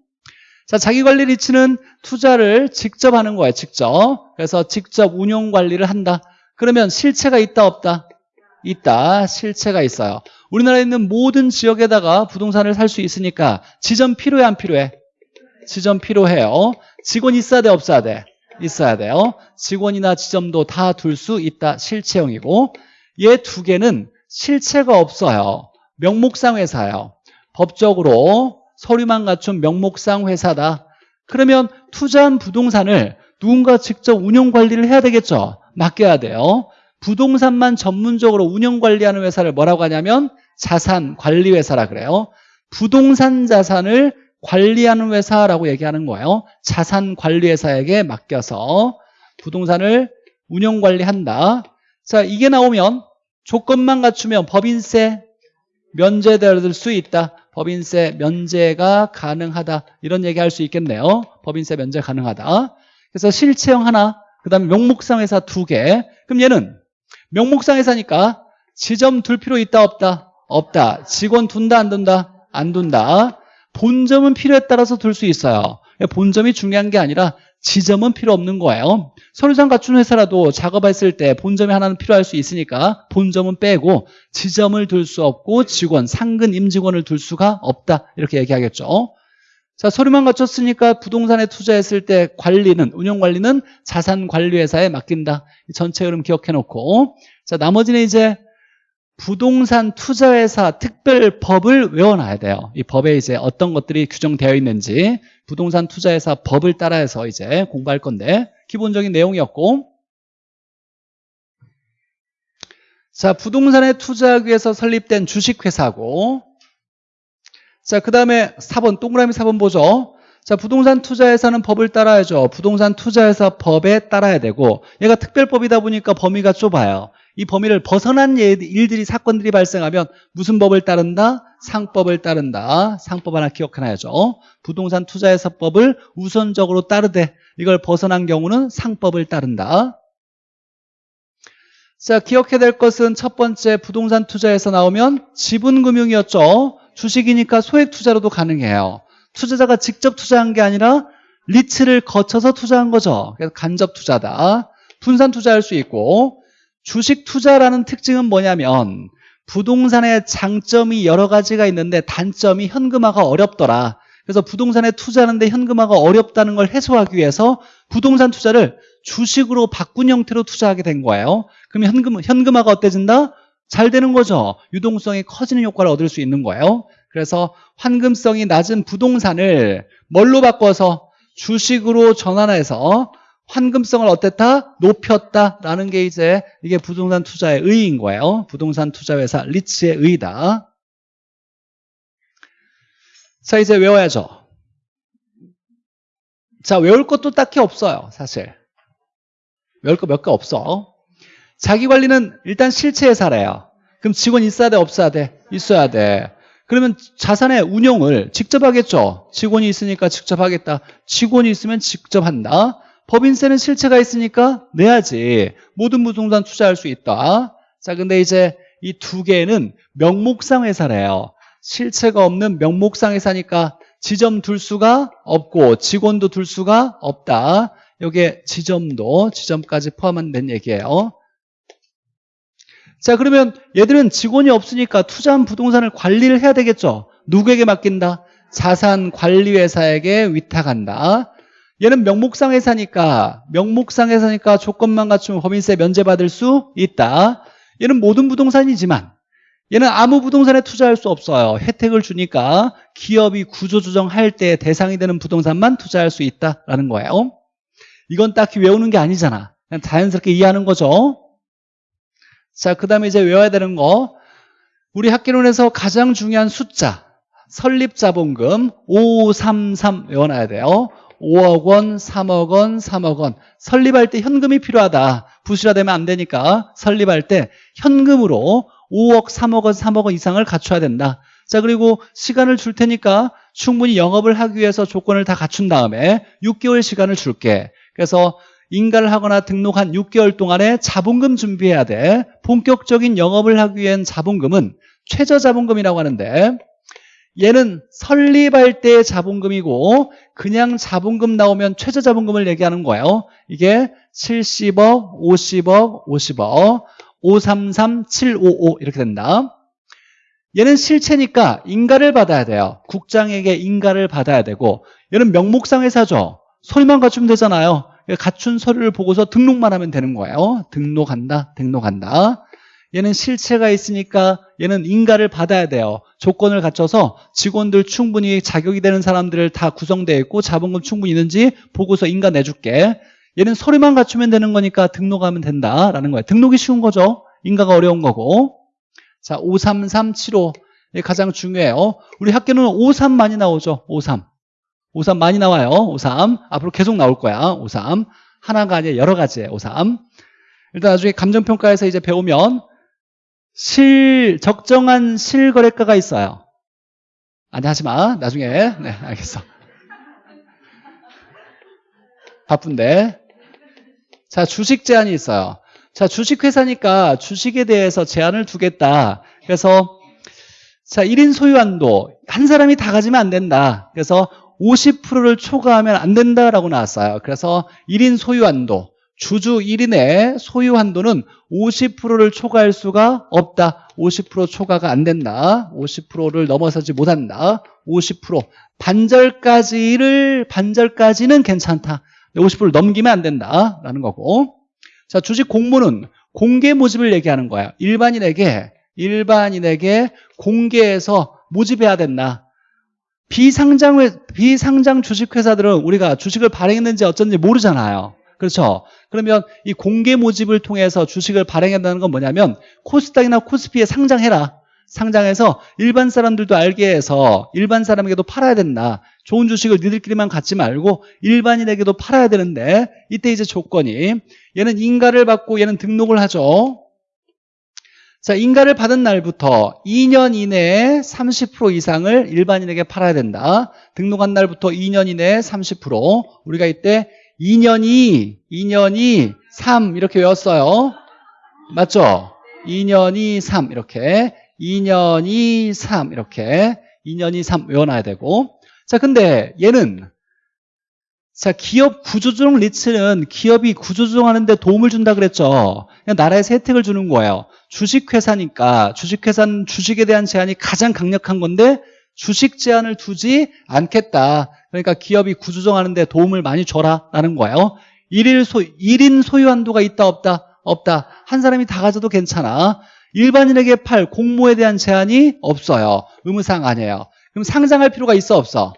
자 자기관리 리츠는 투자를 직접 하는 거예요 직접. 그래서 직접 운용 관리를 한다. 그러면 실체가 있다 없다? 있다. 실체가 있어요. 우리나라에 있는 모든 지역에다가 부동산을 살 수 있으니까 지점 필요해 안 필요해? 지점 필요해요 직원 있어야 돼 없어야 돼? 있어야 돼요 직원이나 지점도 다 둘 수 있다 실체형이고 얘 두 개는 실체가 없어요 명목상 회사예요. 법적으로 서류만 갖춘 명목상 회사다. 그러면 투자한 부동산을 누군가 직접 운영 관리를 해야 되겠죠. 맡겨야 돼요. 부동산만 전문적으로 운영 관리하는 회사를 뭐라고 하냐면 자산관리회사라 그래요. 부동산 자산을 관리하는 회사라고 얘기하는 거예요. 자산관리회사에게 맡겨서 부동산을 운영 관리한다. 자, 이게 나오면 조건만 갖추면 법인세, 면제될 수 있다. 법인세 면제가 가능하다. 이런 얘기 할 수 있겠네요. 법인세 면제 가능하다. 그래서 실체형 하나, 그 다음에 명목상 회사 두 개. 그럼 얘는 명목상 회사니까 지점 둘 필요 있다 없다? 없다. 직원 둔다 안 둔다? 안 둔다. 본점은 필요에 따라서 둘 수 있어요. 본점이 중요한 게 아니라 지점은 필요 없는 거예요. 서류상 갖춘 회사라도 작업했을 때 본점이 하나는 필요할 수 있으니까 본점은 빼고 지점을 둘 수 없고 직원, 상근 임직원을 둘 수가 없다. 이렇게 얘기하겠죠. 자, 서류만 갖췄으니까 부동산에 투자했을 때 관리는, 운영관리는 자산관리회사에 맡긴다. 전체 흐름 기억해 놓고. 자, 나머지는 이제 부동산 투자회사 특별법을 외워놔야 돼요. 이 법에 이제 어떤 것들이 규정되어 있는지 부동산 투자회사 법을 따라해서 이제 공부할 건데 기본적인 내용이었고 자 부동산에 투자하기 위해서 설립된 주식회사고 자, 그 다음에 4번, 동그라미 4번 보죠. 자, 부동산 투자회사는 법을 따라야죠. 부동산 투자회사 법에 따라야 되고, 얘가 특별법이다 보니까 범위가 좁아요. 이 범위를 벗어난 예- 일들이, 사건들이 발생하면 무슨 법을 따른다? 상법을 따른다. 상법 하나 기억해놔야죠. 부동산 투자회사법을 우선적으로 따르되, 이걸 벗어난 경우는 상법을 따른다. 자, 기억해야 될 것은 첫 번째 부동산 투자에서 나오면 지분금융이었죠. 주식이니까 소액 투자로도 가능해요. 투자자가 직접 투자한 게 아니라 리츠를 거쳐서 투자한 거죠. 그래서 간접 투자다. 분산 투자할 수 있고 주식 투자라는 특징은 뭐냐면 부동산의 장점이 여러 가지가 있는데 단점이 현금화가 어렵더라. 그래서 부동산에 투자하는데 현금화가 어렵다는 걸 해소하기 위해서 부동산 투자를 주식으로 바꾼 형태로 투자하게 된 거예요. 그러면 현금, 현금화가 어때진다? 잘 되는 거죠. 유동성이 커지는 효과를 얻을 수 있는 거예요. 그래서 환금성이 낮은 부동산을 뭘로 바꿔서 주식으로 전환해서 환금성을 어땠다? 높였다라는 게 이제 이게 부동산 투자의 의의인 거예요. 부동산 투자 회사 리츠의 의의다. 자, 이제 외워야죠. 자, 외울 것도 딱히 없어요, 사실. 외울 거 몇 개 없어. 자기 관리는 일단 실체 회사래요. 그럼 직원 있어야 돼, 없어야 돼? 있어야 돼. 그러면 자산의 운용을 직접 하겠죠. 직원이 있으니까 직접 하겠다. 직원이 있으면 직접 한다. 법인세는 실체가 있으니까 내야지. 모든 부동산 투자할 수 있다. 자, 근데 이제 이 두 개는 명목상 회사래요. 실체가 없는 명목상 회사니까 지점 둘 수가 없고 직원도 둘 수가 없다. 여기에 지점도 지점까지 포함된 얘기예요. 자 그러면 얘들은 직원이 없으니까 투자한 부동산을 관리를 해야 되겠죠. 누구에게 맡긴다? 자산관리회사에게 위탁한다. 얘는 명목상 회사니까 명목상 회사니까 조건만 갖추면 법인세 면제받을 수 있다. 얘는 모든 부동산이지만 얘는 아무 부동산에 투자할 수 없어요. 혜택을 주니까 기업이 구조조정할 때 대상이 되는 부동산만 투자할 수 있다라는 거예요. 이건 딱히 외우는 게 아니잖아. 그냥 자연스럽게 이해하는 거죠. 자, 그 다음에 이제 외워야 되는 거. 우리 학계론에서 가장 중요한 숫자. 설립자본금 533 외워놔야 돼요. 5억 원, 3억 원, 3억 원. 설립할 때 현금이 필요하다. 부실화되면 안 되니까 설립할 때 현금으로 5억, 3억 원, 3억 원 이상을 갖춰야 된다. 자, 그리고 시간을 줄 테니까 충분히 영업을 하기 위해서 조건을 다 갖춘 다음에 6개월 시간을 줄게. 그래서 인가를 하거나 등록한 6개월 동안에 자본금 준비해야 돼. 본격적인 영업을 하기 위한 자본금은 최저 자본금이라고 하는데 얘는 설립할 때의 자본금이고 그냥 자본금 나오면 최저 자본금을 얘기하는 거예요. 이게 70억, 50억, 50억, 533, 755 이렇게 된다. 얘는 실체니까 인가를 받아야 돼요. 국장에게 인가를 받아야 되고 얘는 명목상 회사죠. 소리만 갖추면 되잖아요. 갖춘 서류를 보고서 등록만 하면 되는 거예요. 등록한다, 등록한다. 얘는 실체가 있으니까 얘는 인가를 받아야 돼요. 조건을 갖춰서 직원들 충분히 자격이 되는 사람들을 다 구성되어 있고 자본금 충분히 있는지 보고서 인가 내줄게. 얘는 서류만 갖추면 되는 거니까 등록하면 된다라는 거예요. 등록이 쉬운 거죠. 인가가 어려운 거고. 자, 53375. 이게 가장 중요해요. 우리 학교는 53 많이 나오죠. 53. 53 많이 나와요. 53. 앞으로 계속 나올 거야. 53. 하나가 아니라 여러 가지예요. 53. 일단 나중에 감정평가에서 이제 배우면 실, 적정한 실거래가가 있어요. 아니, 하지 마. 나중에. 네, 알겠어. 바쁜데. 자, 주식 제한이 있어요. 자, 주식회사니까 주식에 대해서 제한을 두겠다. 그래서, 자, 1인 소유한도. 한 사람이 다 가지면 안 된다. 그래서 50%를 초과하면 안 된다라고 나왔어요. 그래서 1인 소유한도. 주주 1인의 소유 한도는 50%를 초과할 수가 없다. 50% 초과가 안 된다. 50%를 넘어서지 못한다. 50% 반절까지를 반절까지는 괜찮다. 50%를 넘기면 안 된다라는 거고. 자, 주식 공모는 공개 모집을 얘기하는 거야. 일반인에게 일반인에게 공개해서 모집해야 된다. 비상장 비상장 주식 회사들은 우리가 주식을 발행했는지 어쩐지 모르잖아요. 그렇죠? 그러면 이 공개 모집을 통해서 주식을 발행한다는 건 뭐냐면 코스닥이나 코스피에 상장해라. 상장해서 일반 사람들도 알게 해서 일반 사람에게도 팔아야 된다. 좋은 주식을 니들끼리만 갖지 말고 일반인에게도 팔아야 되는데 이때 이제 조건이 얘는 인가를 받고 얘는 등록을 하죠. 자, 인가를 받은 날부터 2년 이내에 30% 이상을 일반인에게 팔아야 된다. 등록한 날부터 2년 이내에 30% 우리가 이때 2년이 2년이 3 이렇게 외웠어요. 맞죠? 2년이 3 이렇게 2년이 3 이렇게 2년이 3 외워놔야 되고 자 근데 얘는 자 기업 구조조정 리츠는 기업이 구조조정하는데 도움을 준다 그랬죠 그냥 나라에서 혜택을 주는 거예요 주식회사니까 주식회사는 주식에 대한 제한이 가장 강력한 건데 주식 제한을 두지 않겠다 그러니까 기업이 구조조정하는데 도움을 많이 줘라 라는 거예요. 1일 소, 1인 소유 한도가 있다 없다 없다. 한 사람이 다 가져도 괜찮아. 일반인에게 팔 공모에 대한 제한이 없어요. 의무사항 아니에요. 그럼 상장할 필요가 있어 없어?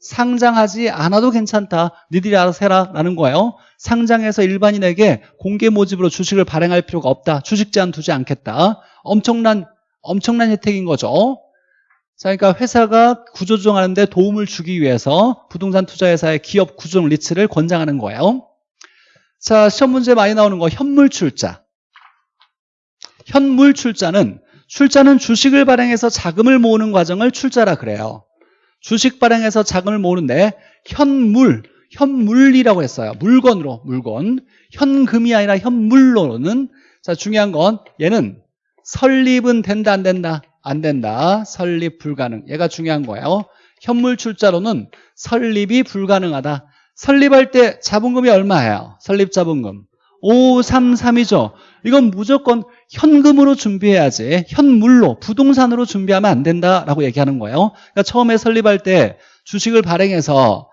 상장하지 않아도 괜찮다. 니들이 알아서 해라. 라는 거예요. 상장해서 일반인에게 공개 모집으로 주식을 발행할 필요가 없다. 주식 제한 두지 않겠다. 엄청난 엄청난 혜택인 거죠 자, 그러니까 회사가 구조조정하는데 도움을 주기 위해서 부동산 투자회사의 기업 구조조정 리츠를 권장하는 거예요 자 시험 문제 많이 나오는 거 현물 출자 현물 출자는 출자는 주식을 발행해서 자금을 모으는 과정을 출자라 그래요 주식 발행해서 자금을 모으는데 현물, 현물이라고 했어요. 물건으로, 물건. 현금이 아니라 현물로는 자 중요한 건 얘는 설립은 된다 안 된다? 안 된다. 설립 불가능. 얘가 중요한 거예요. 현물 출자로는 설립이 불가능하다. 설립할 때 자본금이 얼마예요? 설립 자본금. 533이죠. 이건 무조건 현금으로 준비해야지 현물로 부동산으로 준비하면 안 된다라고 얘기하는 거예요 그러니까 처음에 설립할 때 주식을 발행해서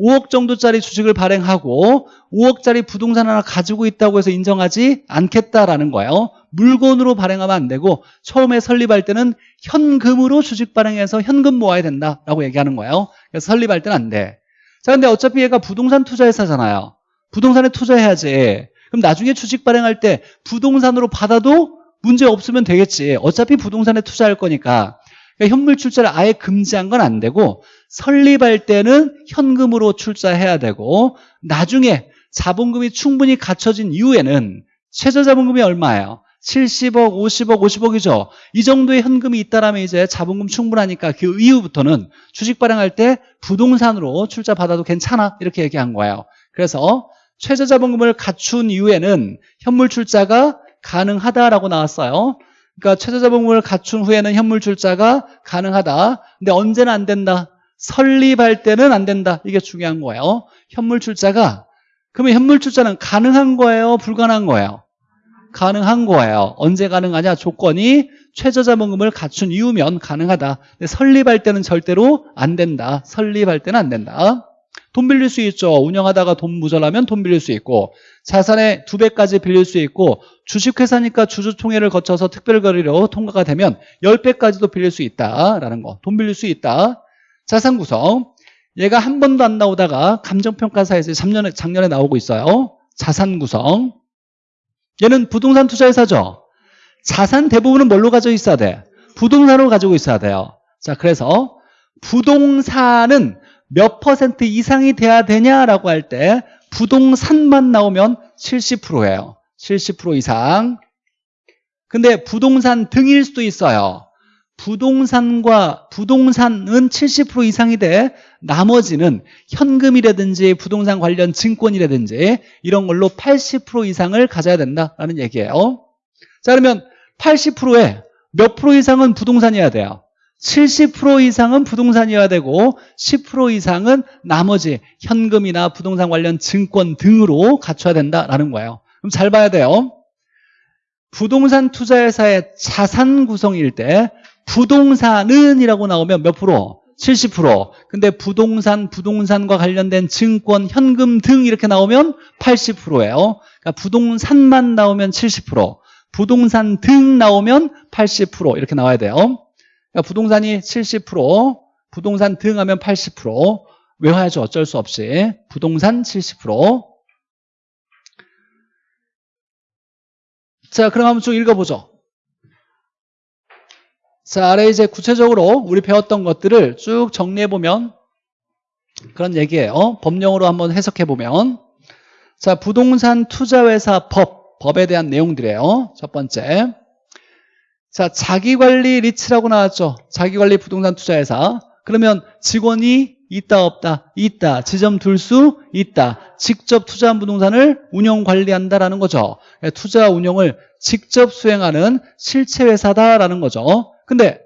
5억 정도짜리 주식을 발행하고 5억짜리 부동산 하나 가지고 있다고 해서 인정하지 않겠다라는 거예요 물건으로 발행하면 안 되고 처음에 설립할 때는 현금으로 주식 발행해서 현금 모아야 된다라고 얘기하는 거예요 그래서 설립할 때는 안 돼 자 근데 어차피 얘가 부동산 투자 회사잖아요 부동산에 투자해야지 그럼 나중에 주식 발행할 때 부동산으로 받아도 문제 없으면 되겠지. 어차피 부동산에 투자할 거니까. 그러니까 현물 출자를 아예 금지한 건 안 되고 설립할 때는 현금으로 출자해야 되고 나중에 자본금이 충분히 갖춰진 이후에는 최저 자본금이 얼마예요? 70억, 50억, 50억이죠. 이 정도의 현금이 있다라면 이제 자본금 충분하니까 그 이후부터는 주식 발행할 때 부동산으로 출자 받아도 괜찮아 이렇게 얘기한 거예요. 그래서 최저 자본금을 갖춘 이후에는 현물 출자가 가능하다라고 나왔어요. 그러니까 최저 자본금을 갖춘 후에는 현물 출자가 가능하다. 근데 언제는 안 된다? 설립할 때는 안 된다. 이게 중요한 거예요. 현물 출자가 그러면 현물 출자는 가능한 거예요? 불가능한 거예요? 가능한 거예요. 언제 가능하냐? 조건이 최저 자본금을 갖춘 이후면 가능하다. 근데 설립할 때는 절대로 안 된다. 설립할 때는 안 된다. 돈 빌릴 수 있죠. 운영하다가 돈 모자라면 돈 빌릴 수 있고 자산의 두 배까지 빌릴 수 있고 주식회사니까 주주총회를 거쳐서 특별거래로 통과가 되면 10배까지도 빌릴 수 있다라는 거. 돈 빌릴 수 있다. 자산 구성. 얘가 한 번도 안 나오다가 감정평가사에서 작년에, 작년에 나오고 있어요. 자산 구성. 얘는 부동산 투자회사죠. 자산 대부분은 뭘로 가지고 있어야 돼? 부동산으로 가지고 있어야 돼요. 자, 그래서 부동산은 몇 퍼센트 이상이 돼야 되냐라고 할 때 부동산만 나오면 70%예요. 70% 이상. 근데 부동산 등일 수도 있어요. 부동산과 부동산은 70% 이상이 돼 나머지는 현금이라든지 부동산 관련 증권이라든지 이런 걸로 80% 이상을 가져야 된다라는 얘기예요. 자 그러면 80%에 몇 프로 이상은 부동산이어야 돼요? 70% 이상은 부동산이어야 되고 10% 이상은 나머지 현금이나 부동산 관련 증권 등으로 갖춰야 된다라는 거예요. 그럼 잘 봐야 돼요. 부동산 투자회사의 자산 구성일 때 부동산은 이라고 나오면 몇 프로? 70% 근데 부동산, 부동산과 관련된 증권, 현금 등 이렇게 나오면 80%예요. 그러니까 부동산만 나오면 70% 부동산 등 나오면 80% 이렇게 나와야 돼요. 그러니까 부동산이 70% 부동산 등 하면 80% 외워야죠 어쩔 수 없이 부동산 70% 자, 그럼 한번 쭉 읽어보죠. 자, 아래 이제 구체적으로 우리 배웠던 것들을 쭉 정리해보면 그런 얘기예요. 법령으로 한번 해석해보면 자, 부동산 투자회사 법, 법에 대한 내용들이에요. 첫 번째. 자, 자기관리 리츠라고 나왔죠. 자기관리 부동산 투자회사. 그러면 직원이 있다 없다 있다 지점 둘 수 있다 직접 투자한 부동산을 운영 관리한다라는 거죠 투자 운영을 직접 수행하는 실체 회사다라는 거죠 근데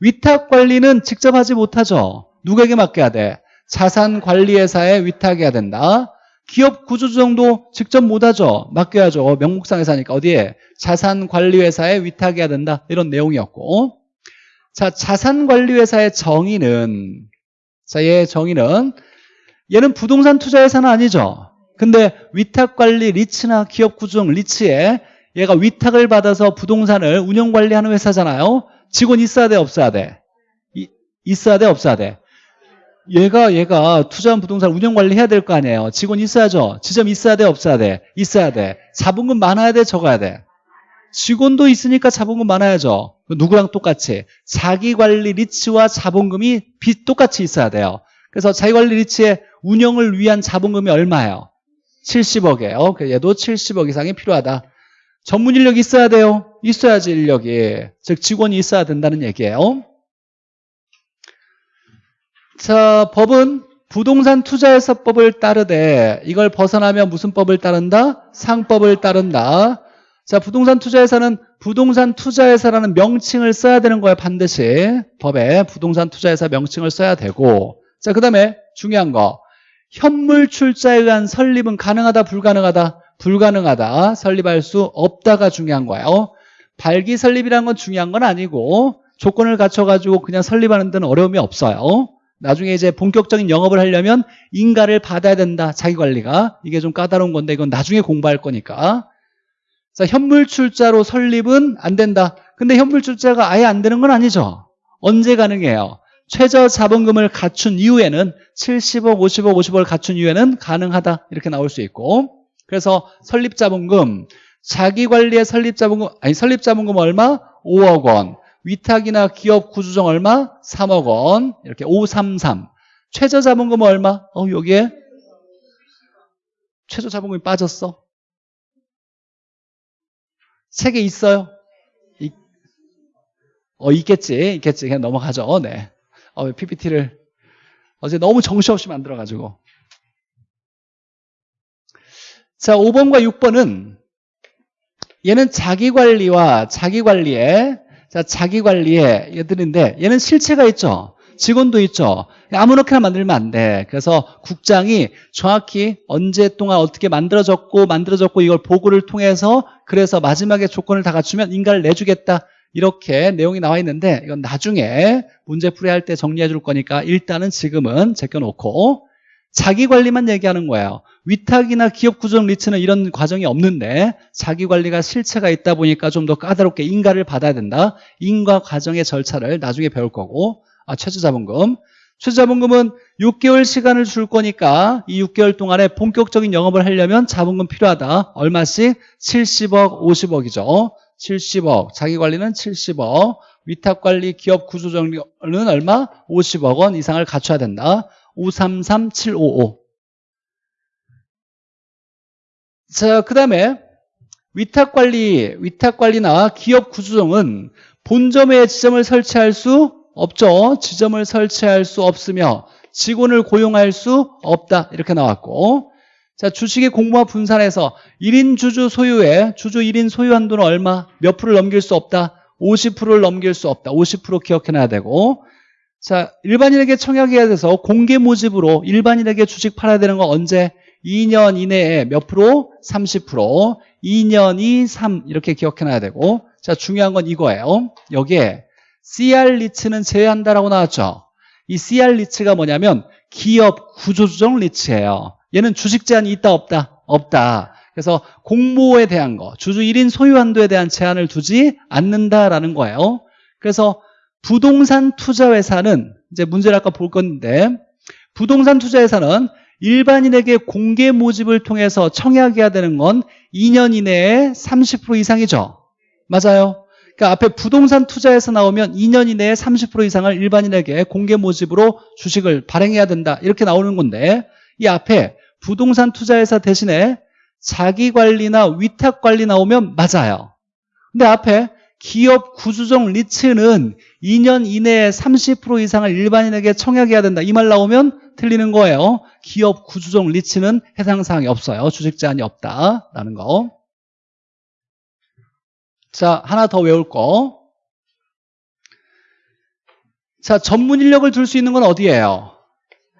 위탁 관리는 직접 하지 못하죠. 누구에게 맡겨야 돼? 자산관리회사에 위탁해야 된다. 기업 구조조정도 직접 못하죠. 맡겨야죠. 명목상 회사니까. 어디에? 자산관리회사에 위탁해야 된다. 이런 내용이었고. 자 자산관리회사의 정의는 자, 얘의 정의는 얘는 부동산 투자회사는 아니죠. 근데 위탁관리 리츠나 기업구조정 리츠에 얘가 위탁을 받아서 부동산을 운영관리하는 회사잖아요. 직원 있어야 돼, 없어야 돼? 이, 있어야 돼, 없어야 돼? 얘가 얘가 투자한 부동산 운영 관리 해야 될 거 아니에요. 직원 있어야죠. 지점 있어야 돼, 없어야 돼? 있어야 돼. 자본금 많아야 돼, 적어야 돼? 직원도 있으니까 자본금 많아야죠. 누구랑 똑같이 자기관리 리츠와 자본금이 비, 똑같이 있어야 돼요. 그래서 자기관리 리츠의 운영을 위한 자본금이 얼마예요? 70억이에요. 얘도 70억 이상이 필요하다. 전문 인력이 있어야 돼요. 있어야지 인력이. 즉 직원이 있어야 된다는 얘기예요. 자, 법은 부동산 투자회사법을 따르되 이걸 벗어나면 무슨 법을 따른다? 상법을 따른다. 자, 부동산 투자회사는 부동산 투자회사라는 명칭을 써야 되는 거예요, 반드시. 법에 부동산 투자회사 명칭을 써야 되고. 자, 그 다음에 중요한 거. 현물 출자에 의한 설립은 가능하다, 불가능하다? 불가능하다. 설립할 수 없다가 중요한 거예요. 발기 설립이라는 건 중요한 건 아니고 조건을 갖춰가지고 그냥 설립하는 데는 어려움이 없어요. 나중에 이제 본격적인 영업을 하려면 인가를 받아야 된다, 자기 관리가. 이게 좀 까다로운 건데 이건 나중에 공부할 거니까. 자, 현물 출자로 설립은 안 된다. 근데 현물 출자가 아예 안 되는 건 아니죠. 언제 가능해요? 최저 자본금을 갖춘 이후에는 70억, 50억, 50억을 갖춘 이후에는 가능하다. 이렇게 나올 수 있고. 그래서 설립 자본금, 자기 관리의 설립 자본금, 아니 설립 자본금 얼마? 5억 원. 위탁이나 기업 구조정 얼마? 3억 원. 이렇게 533. 최저 자본금 얼마? 어, 여기에 최저 자본금이 빠졌어. 책에 있어요? 이, 어, 있겠지. 있겠지. 그냥 넘어가죠. 네. 어, PPT를 어제 너무 정신없이 만들어가지고. 자, 5번과 6번은 얘는 자기관리와 자기관리에 자, 자기관리에 얘들인데 얘는 실체가 있죠. 직원도 있죠. 아무렇게나 만들면 안 돼. 그래서 국장이 정확히 언제 동안 어떻게 만들어졌고 만들어졌고 이걸 보고를 통해서 그래서 마지막에 조건을 다 갖추면 인가를 내주겠다. 이렇게 내용이 나와 있는데 이건 나중에 문제 풀이할 때 정리해 줄 거니까 일단은 지금은 제껴놓고 자기관리만 얘기하는 거예요. 위탁이나 기업 구조적 리츠는 이런 과정이 없는데 자기관리가 실체가 있다 보니까 좀 더 까다롭게 인가를 받아야 된다. 인가 과정의 절차를 나중에 배울 거고 아, 최저자본금. 최저자본금은 6개월 시간을 줄 거니까 이 6개월 동안에 본격적인 영업을 하려면 자본금 필요하다. 얼마씩? 70억, 50억이죠. 70억. 자기관리는 70억. 위탁관리, 기업 구조정리는 얼마? 50억 원 이상을 갖춰야 된다. 533755. 자, 그 다음에 위탁관리, 위탁관리나 기업 구조정은 본점에 지점을 설치할 수 없죠. 지점을 설치할 수 없으며 직원을 고용할 수 없다. 이렇게 나왔고 자 주식의 공모와 분산해서 1인 주주 소유의 주주 1인 소유 한도는 얼마? 몇 프로를 넘길 수 없다? 50%를 넘길 수 없다. 50% 기억해놔야 되고 자 일반인에게 청약해야 돼서 공개 모집으로 일반인에게 주식 팔아야 되는 건 언제? 2년 이내에 몇 프로? 30% 2년이 3 이렇게 기억해놔야 되고 자 중요한 건 이거예요. 여기에 CR 리츠는 제외한다라고 나왔죠. 이 CR 리츠가 뭐냐면 기업 구조조정 리츠예요. 얘는 주식 제한이 있다 없다? 없다. 그래서 공모에 대한 거, 주주 1인 소유 한도에 대한 제한을 두지 않는다라는 거예요. 그래서 부동산 투자회사는 이제 문제를 아까 볼 건데 부동산 투자회사는 일반인에게 공개 모집을 통해서 청약해야 되는 건 2년 이내에 30% 이상이죠. 맞아요. 그러니까 앞에 부동산 투자에서 나오면 2년 이내에 30% 이상을 일반인에게 공개 모집으로 주식을 발행해야 된다. 이렇게 나오는 건데 이 앞에 부동산 투자회사 대신에 자기관리나 위탁관리 나오면 맞아요. 근데 앞에 기업 구조적 리츠는 2년 이내에 30% 이상을 일반인에게 청약해야 된다. 이 말 나오면 틀리는 거예요. 기업 구조적 리츠는 해당 사항이 없어요. 주식 제한이 없다라는 거. 자, 하나 더 외울 거. 자, 전문 인력을 둘 수 있는 건 어디예요?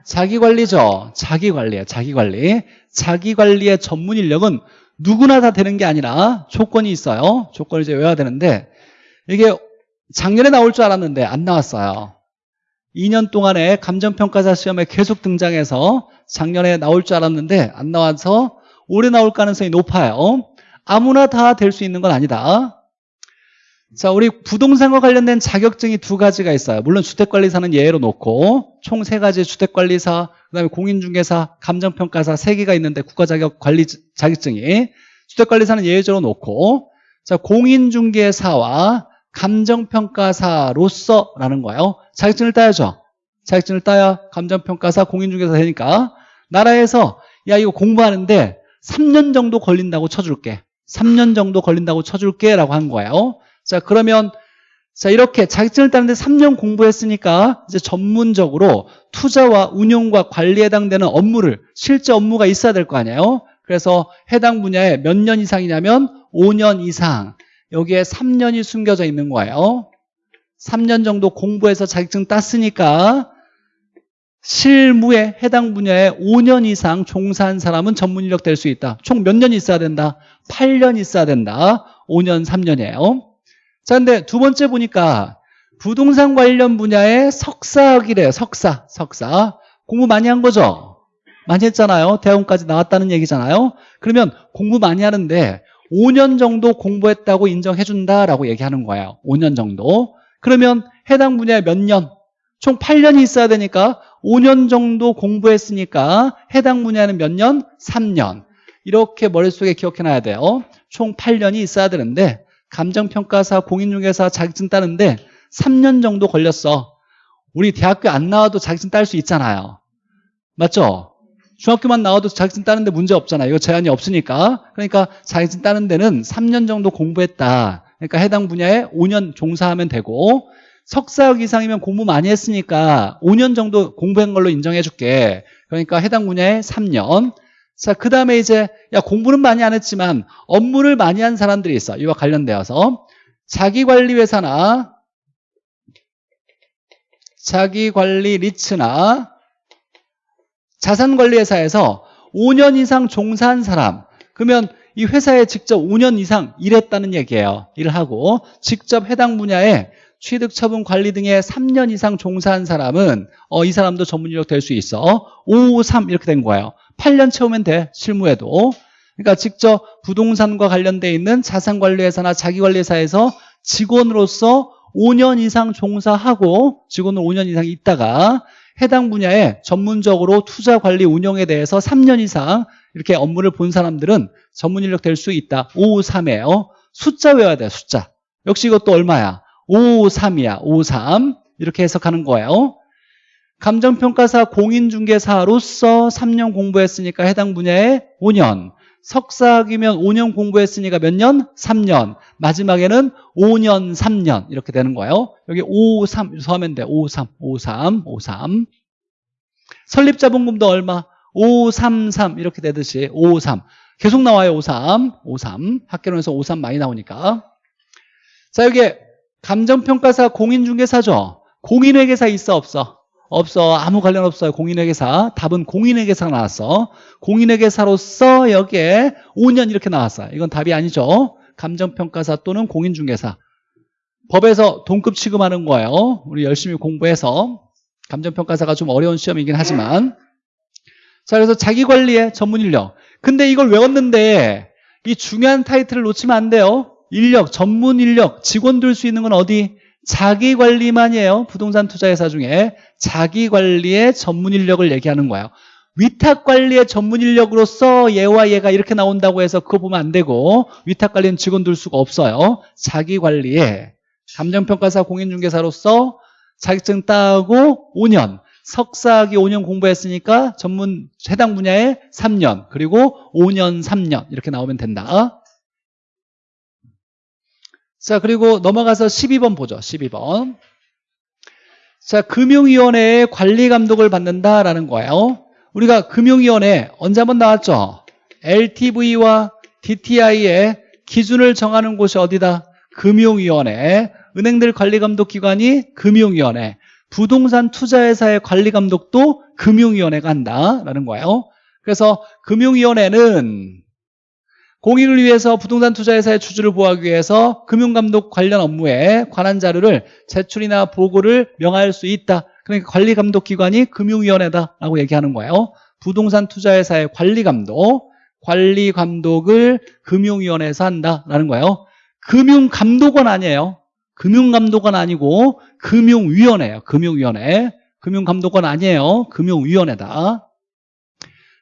자기관리죠. 자기관리예요. 자기관리. 자기관리의 전문 인력은 누구나 다 되는 게 아니라 조건이 있어요. 조건을 이제 외워야 되는데 이게 작년에 나올 줄 알았는데 안 나왔어요. 2년 동안에 감정평가사 시험에 계속 등장해서 작년에 나올 줄 알았는데 안 나와서 올해 나올 가능성이 높아요. 아무나 다 될 수 있는 건 아니다. 자, 우리 부동산과 관련된 자격증이 두 가지가 있어요. 물론 주택관리사는 예외로 놓고 총 세 가지 주택관리사, 그다음에 공인중개사, 감정평가사 세 개가 있는데 국가자격 관리 자격증이 주택관리사는 예외적으로 놓고 자, 공인중개사와 감정평가사로서라는 거예요. 자격증을 따야죠. 자격증을 따야 감정평가사, 공인중개사 되니까 나라에서 야 이거 공부하는데 3년 정도 걸린다고 쳐줄게. 3년 정도 걸린다고 쳐줄게 라고 한 거예요. 자 그러면 자 이렇게 자격증을 따는데 3년 공부했으니까 이제 전문적으로 투자와 운용과 관리에 해당되는 업무를 실제 업무가 있어야 될 거 아니에요. 그래서 해당 분야에 몇 년 이상이냐면 5년 이상 여기에 3년이 숨겨져 있는 거예요. 3년 정도 공부해서 자격증 땄으니까 실무에 해당 분야에 5년 이상 종사한 사람은 전문 인력 될 수 있다. 총 몇 년 있어야 된다? 8년 있어야 된다. 5년, 3년이에요. 자, 근데 두 번째 보니까 부동산 관련 분야에 석사학이래요. 석사, 석사. 공부 많이 한 거죠? 많이 했잖아요. 대학원까지 나왔다는 얘기잖아요. 그러면 공부 많이 하는데 5년 정도 공부했다고 인정해 준다라고 얘기하는 거예요. 5년 정도. 그러면 해당 분야에 몇 년? 총 8년이 있어야 되니까 5년 정도 공부했으니까 해당 분야는 몇 년? 3년. 이렇게 머릿속에 기억해 놔야 돼요. 총 8년이 있어야 되는데 감정평가사, 공인중개사 자격증 따는데 3년 정도 걸렸어. 우리 대학교 안 나와도 자격증 딸 수 있잖아요. 맞죠? 중학교만 나와도 자격증 따는데 문제 없잖아요. 이거 제한이 없으니까. 그러니까 자격증 따는 데는 3년 정도 공부했다. 그러니까 해당 분야에 5년 종사하면 되고 석사학 이상이면 공부 많이 했으니까 5년 정도 공부한 걸로 인정해 줄게. 그러니까 해당 분야에 3년. 자, 그 다음에 이제, 야, 공부는 많이 안 했지만 업무를 많이 한 사람들이 있어. 이와 관련되어서. 자기관리회사나 자기관리 리츠나 자산관리회사에서 5년 이상 종사한 사람. 그러면 이 회사에 직접 5년 이상 일했다는 얘기예요. 일을 하고 직접 해당 분야에 취득, 처분, 관리 등에 3년 이상 종사한 사람은 어, 이 사람도 전문 인력 될 수 있어. 5, 3 이렇게 된 거예요. 8년 채우면 돼. 실무에도. 그러니까 직접 부동산과 관련돼 있는 자산관리회사나 자기관리회사에서 직원으로서 5년 이상 종사하고 직원으로 5년 이상 있다가 해당 분야에 전문적으로 투자 관리 운영에 대해서 3년 이상 이렇게 업무를 본 사람들은 전문 인력 될 수 있다. 5, 3이에요. 숫자 외워야 돼. 숫자. 역시 이것도 얼마야? 5, 3이야. 5, 3 이렇게 해석하는 거예요. 감정평가사 공인중개사로서 3년 공부했으니까 해당 분야에 5년. 석사학이면 5년 공부했으니까 몇 년? 3년. 마지막에는 5년, 3년. 이렇게 되는 거예요. 여기 5, 3 이렇게 하면 돼. 5, 3, 5, 3, 5, 3 설립자본금도 얼마? 5, 3, 3 이렇게 되듯이 5, 3 계속 나와요 5, 3, 5, 3 학교론에서 5, 3 많이 나오니까. 자 여기 감정평가사 공인중개사죠. 공인회계사 있어 없어? 없어. 아무 관련 없어요 공인회계사. 답은 공인회계사가 나왔어. 공인회계사로서 여기에 5년 이렇게 나왔어요. 이건 답이 아니죠. 감정평가사 또는 공인중개사. 법에서 동급 취급하는 거예요. 우리 열심히 공부해서 감정평가사가 좀 어려운 시험이긴 하지만. 자 그래서 자기관리의 전문 인력. 근데 이걸 외웠는데 이 중요한 타이틀을 놓치면 안 돼요. 인력, 전문 인력, 직원 들 수 있는 건 어디? 자기관리만이에요 부동산 투자회사 중에 자기관리의 전문 인력을 얘기하는 거예요 위탁관리의 전문 인력으로서 얘와 얘가 이렇게 나온다고 해서 그거 보면 안 되고 위탁관리는 직원 둘 수가 없어요. 자기관리에 감정평가사 공인중개사로서 자격증 따고 5년 석사학위 5년 공부했으니까 전문 해당 분야에 3년 그리고 5년 3년 이렇게 나오면 된다. 자 그리고 넘어가서 12번 보죠. 12번. 자 금융위원회의 관리감독을 받는다라는 거예요. 우리가 금융위원회 언제 한번 나왔죠? LTV와 DTI의 기준을 정하는 곳이 어디다? 금융위원회. 은행들 관리감독기관이 금융위원회. 부동산 투자회사의 관리감독도 금융위원회가 한다라는 거예요. 그래서 금융위원회는 공익을 위해서 부동산 투자회사의 주주를 보호하기 위해서 금융감독 관련 업무에 관한 자료를 제출이나 보고를 명할 수 있다. 그러니까 관리감독기관이 금융위원회다라고 얘기하는 거예요. 부동산 투자회사의 관리감독, 관리감독을 금융위원회에서 한다라는 거예요. 금융감독원 아니에요. 금융감독원 아니고 금융위원회예요. 금융위원회. 금융감독원 아니에요. 금융위원회다.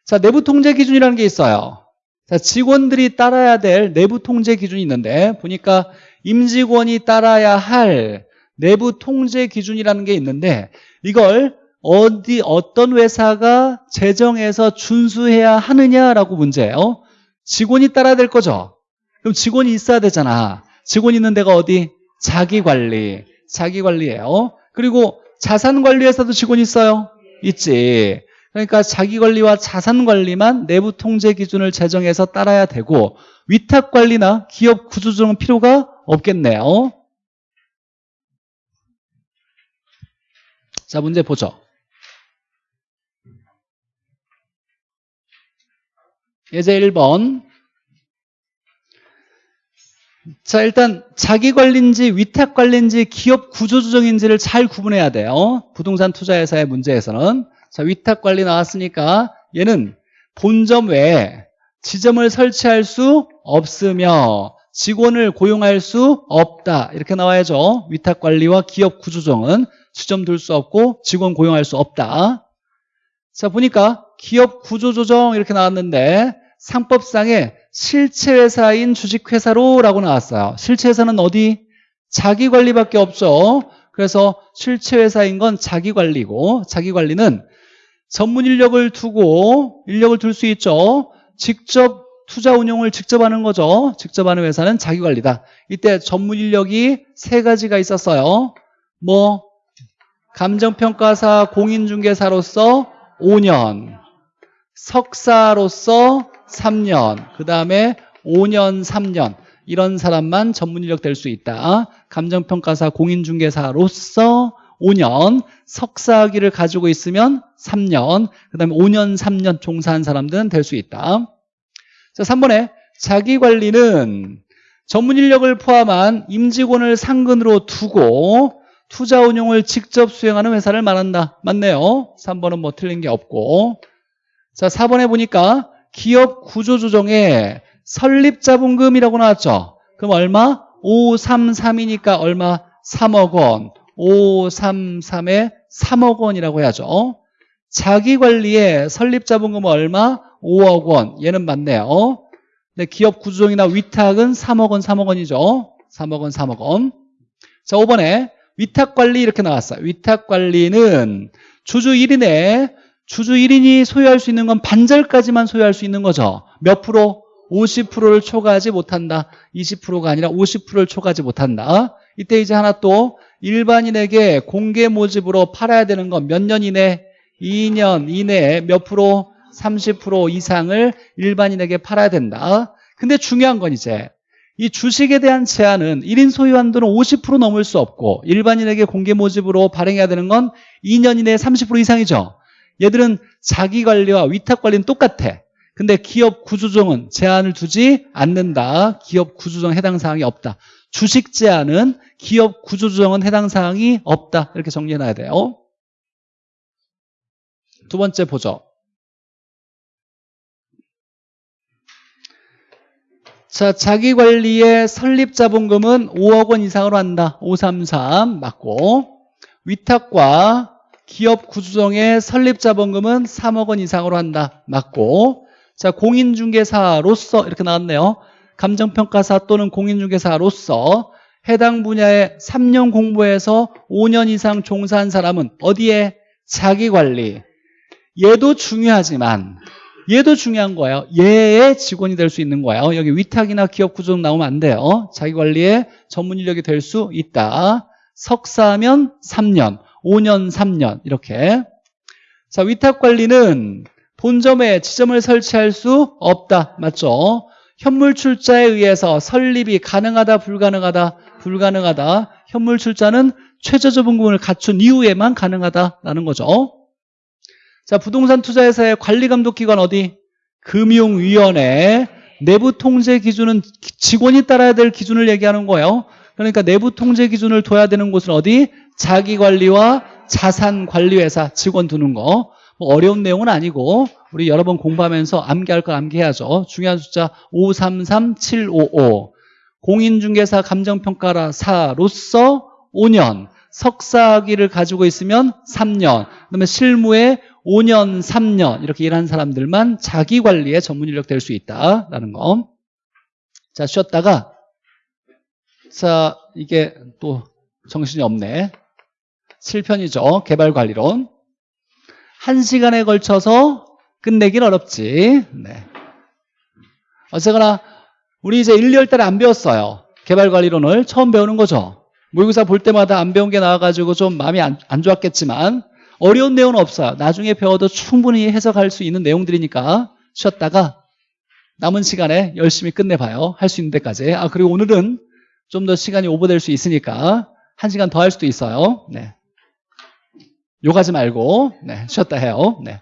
자, 내부 통제 기준이라는 게 있어요. 자, 직원들이 따라야 될 내부 통제 기준이 있는데 보니까 임직원이 따라야 할 내부 통제 기준이라는 게 있는데 이걸 어디 어떤 회사가 제정해서 준수해야 하느냐라고 문제예요. 직원이 따라야 될 거죠. 그럼 직원이 있어야 되잖아. 직원 있는 데가 어디? 자기관리. 자기관리예요. 그리고 자산관리회사도 직원이 있어요. 있지. 그러니까 자기관리와 자산관리만 내부 통제 기준을 제정해서 따라야 되고 위탁관리나 기업 구조조정은 필요가 없겠네요. 자 문제 보죠. 예제 1번 자 일단 자기관리인지 위탁관리인지 기업 구조조정인지를 잘 구분해야 돼요. 부동산 투자회사의 문제에서는 자 위탁관리 나왔으니까 얘는 본점 외에 지점을 설치할 수 없으며 직원을 고용할 수 없다 이렇게 나와야죠. 위탁관리와 기업 구조조정은 지점 둘 수 없고 직원 고용할 수 없다. 자 보니까 기업 구조조정 이렇게 나왔는데 상법상에 실체회사인 주식회사로 라고 나왔어요. 실체회사는 어디? 자기관리밖에 없죠. 그래서 실체회사인 건 자기관리고 자기관리는 전문 인력을 두고 인력을 둘 수 있죠. 직접 투자 운용을 직접 하는 거죠. 직접 하는 회사는 자기관리다. 이때 전문 인력이 세 가지가 있었어요. 뭐 감정평가사 공인중개사로서 5년 석사로서 3년 그 다음에 5년 3년 이런 사람만 전문 인력 될 수 있다. 감정평가사 공인중개사로서 5년 석사학위를 가지고 있으면 3년 그 다음에 5년 3년 종사한 사람들은 될 수 있다. 자 3번에 자기관리는 전문 인력을 포함한 임직원을 상근으로 두고 투자 운용을 직접 수행하는 회사를 말한다. 맞네요. 3번은 뭐 틀린 게 없고 자 4번에 보니까 기업 구조조정에 설립자본금이라고 나왔죠. 그럼 얼마? 533이니까 얼마? 3억 원. 533에 3억 원이라고 해야죠. 자기관리에 설립자본금은 얼마? 5억 원. 얘는 맞네요. 근데 기업 구조조정이나 위탁은 3억 원, 3억 원이죠. 3억 원, 3억 원. 자, 5번에 위탁관리 이렇게 나왔어요. 위탁관리는 주주 1인에 주주 1인이 소유할 수 있는 건 반절까지만 소유할 수 있는 거죠. 몇 프로? 50%를 초과하지 못한다. 20%가 아니라 50%를 초과하지 못한다. 이때 이제 하나 또 일반인에게 공개 모집으로 팔아야 되는 건 몇 년 이내? 2년 이내에 몇 프로? 30% 이상을 일반인에게 팔아야 된다. 근데 중요한 건 이제 이 주식에 대한 제한은 1인 소유 한도는 50% 넘을 수 없고 일반인에게 공개 모집으로 발행해야 되는 건 2년 이내에 30% 이상이죠. 얘들은 자기관리와 위탁관리는 똑같아. 근데 기업 구조조정은 제한을 두지 않는다. 기업 구조조정 해당 사항이 없다. 주식 제한은 기업 구조조정은 해당 사항이 없다. 이렇게 정리해놔야 돼요. 두 번째 보죠. 자, 자기관리의 설립자본금은 5억 원 이상으로 한다. 533 맞고 위탁과 기업 구조정의 설립자본금은 3억 원 이상으로 한다. 맞고. 자, 공인중개사로서 이렇게 나왔네요. 감정평가사 또는 공인중개사로서 해당 분야에 3년 공부해서 5년 이상 종사한 사람은 어디에 자기관리. 얘도 중요하지만 얘도 중요한 거예요. 얘의 직원이 될 수 있는 거예요. 여기 위탁이나 기업 구조정 나오면 안 돼요. 자기관리의 전문 인력이 될 수 있다. 석사면 3년, 5년 3년 이렇게. 자, 위탁 관리는 본점에 지점을 설치할 수 없다. 맞죠? 현물 출자에 의해서 설립이 가능하다, 불가능하다, 불가능하다. 현물 출자는 최저저분금을 갖춘 이후에만 가능하다라는 거죠. 자, 부동산 투자회사의 관리감독기관 어디? 금융위원회. 내부 통제 기준은 직원이 따라야 될 기준을 얘기하는 거예요. 그러니까 내부 통제 기준을 둬야 되는 곳은 어디? 자기관리와 자산관리회사 직원 두는 거. 뭐 어려운 내용은 아니고 우리 여러 번 공부하면서 암기할 걸 암기해야죠. 중요한 숫자 533755. 공인중개사 감정평가사로서 5년, 석사학위를 가지고 있으면 3년, 그다음에 실무에 5년, 3년 이렇게 일하는 사람들만 자기관리에 전문 인력 될 수 있다라는 거. 자, 쉬었다가 자, 이게 또 정신이 없네. 7편이죠. 개발관리론. 한 시간에 걸쳐서 끝내긴 어렵지. 네. 어쨌거나 우리 이제 1, 2월 달에 안 배웠어요. 개발관리론을 처음 배우는 거죠. 모의고사 볼 때마다 안 배운 게 나와가지고 좀 마음이 안, 안 좋았겠지만 어려운 내용은 없어요. 나중에 배워도 충분히 해석할 수 있는 내용들이니까 쉬었다가 남은 시간에 열심히 끝내봐요. 할 수 있는 데까지. 아 그리고 오늘은 좀 더 시간이 오버될 수 있으니까 한 시간 더 할 수도 있어요. 네. 욕하지 말고 네, 쉬었다 해요. 네.